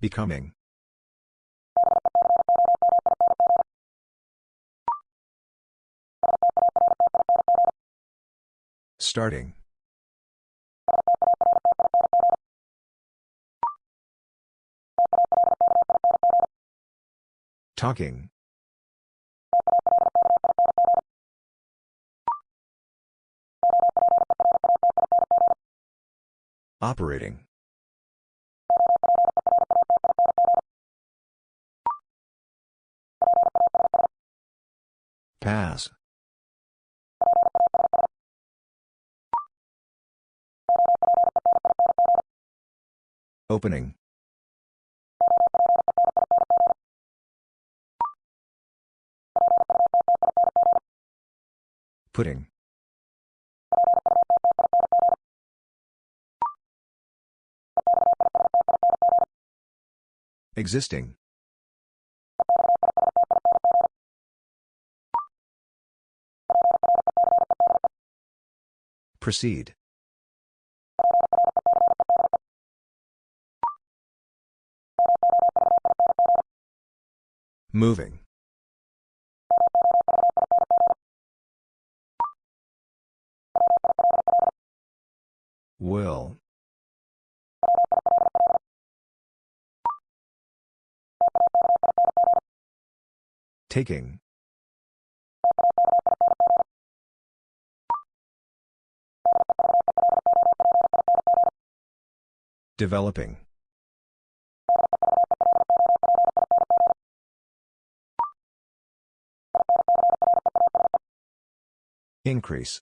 Becoming. Starting. Talking. Operating. Pass. Opening. Putting. Existing. Proceed. Moving. Will. Taking. Developing. Increase.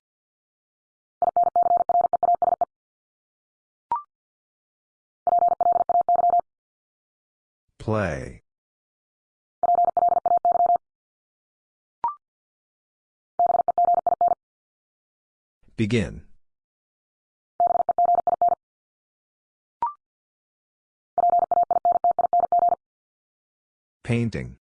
Play. Begin. Painting.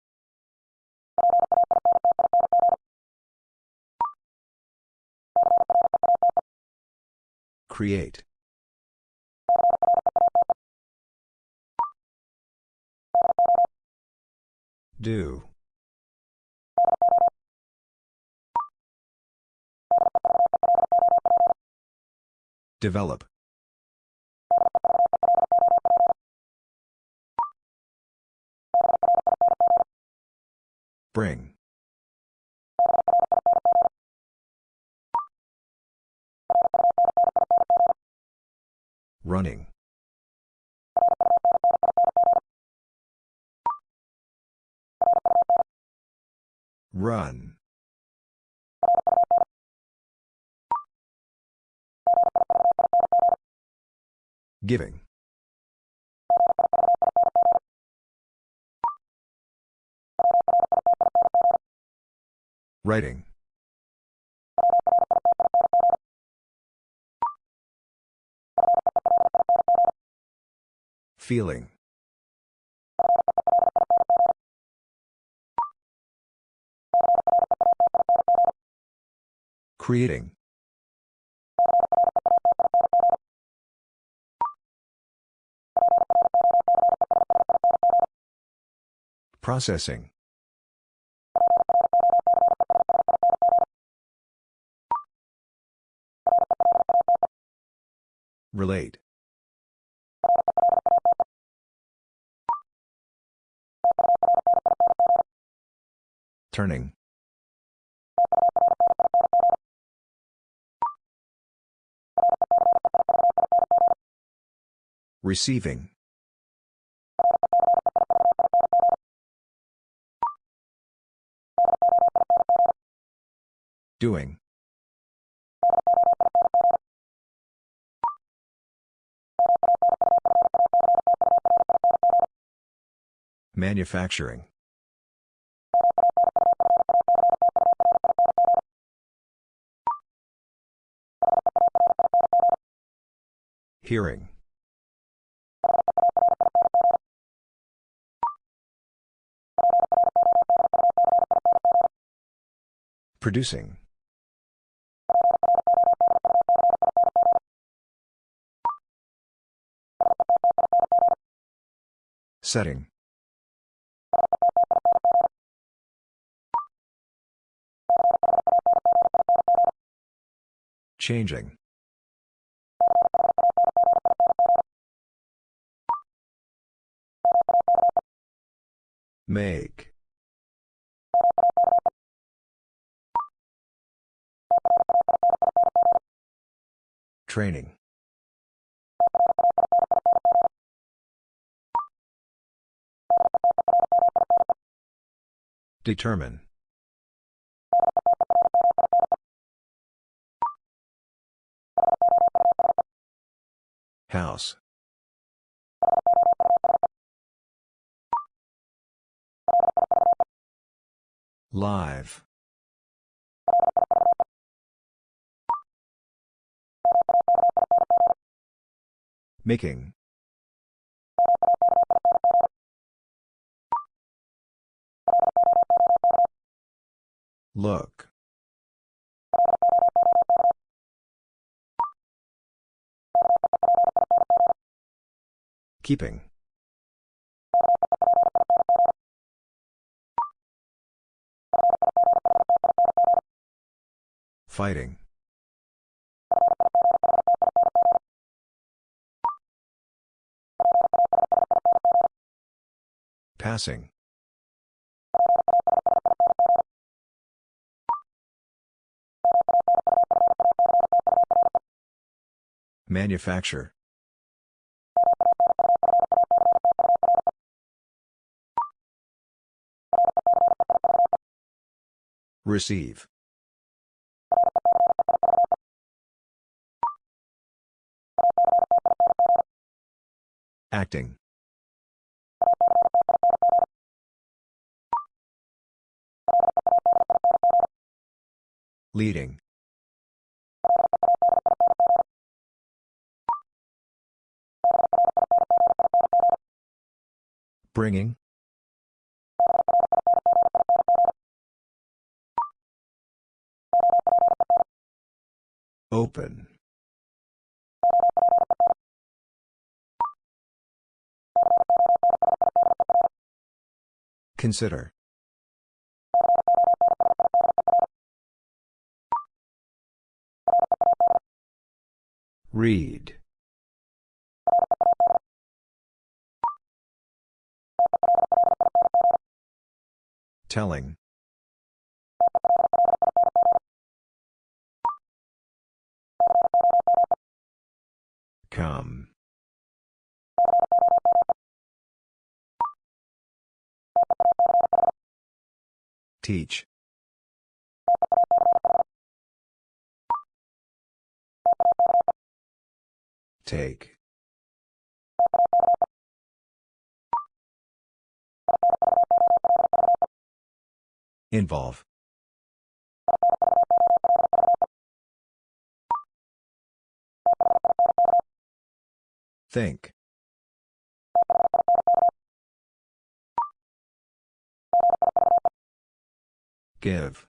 Create. Do. Develop. Bring. Running. Run. Giving. Writing. Feeling. Creating. Processing. Relate. Turning. Receiving. Doing. Manufacturing. Hearing. Producing. Setting. Changing. Make. Training. Determine. House. Live. Making. Look. Keeping. Fighting. Passing. Manufacture. Receive. Acting. Leading. Bringing. Open. Consider. Read. Telling. Come. Teach. Take. Involve. Think. Give.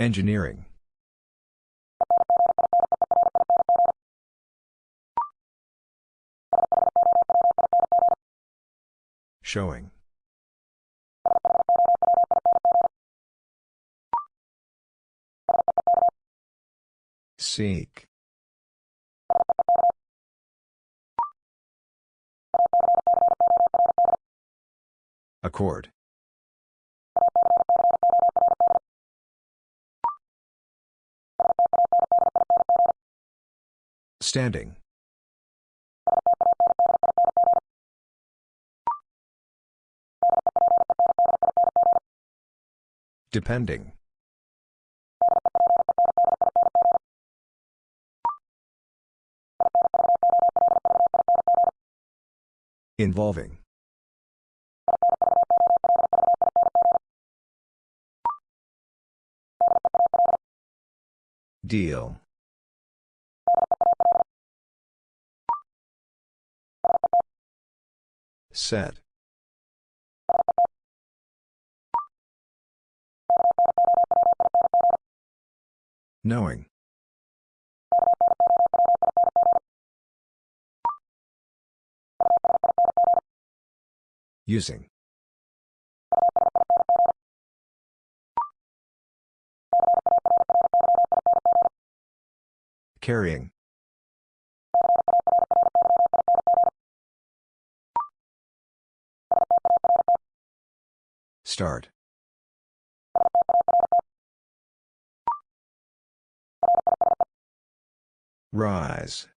Engineering. Showing. Seek. Accord. Standing. Depending. Involving. Deal. Set. Knowing. Using. Carrying. Start. Rise.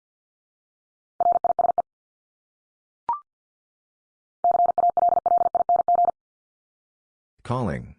Calling.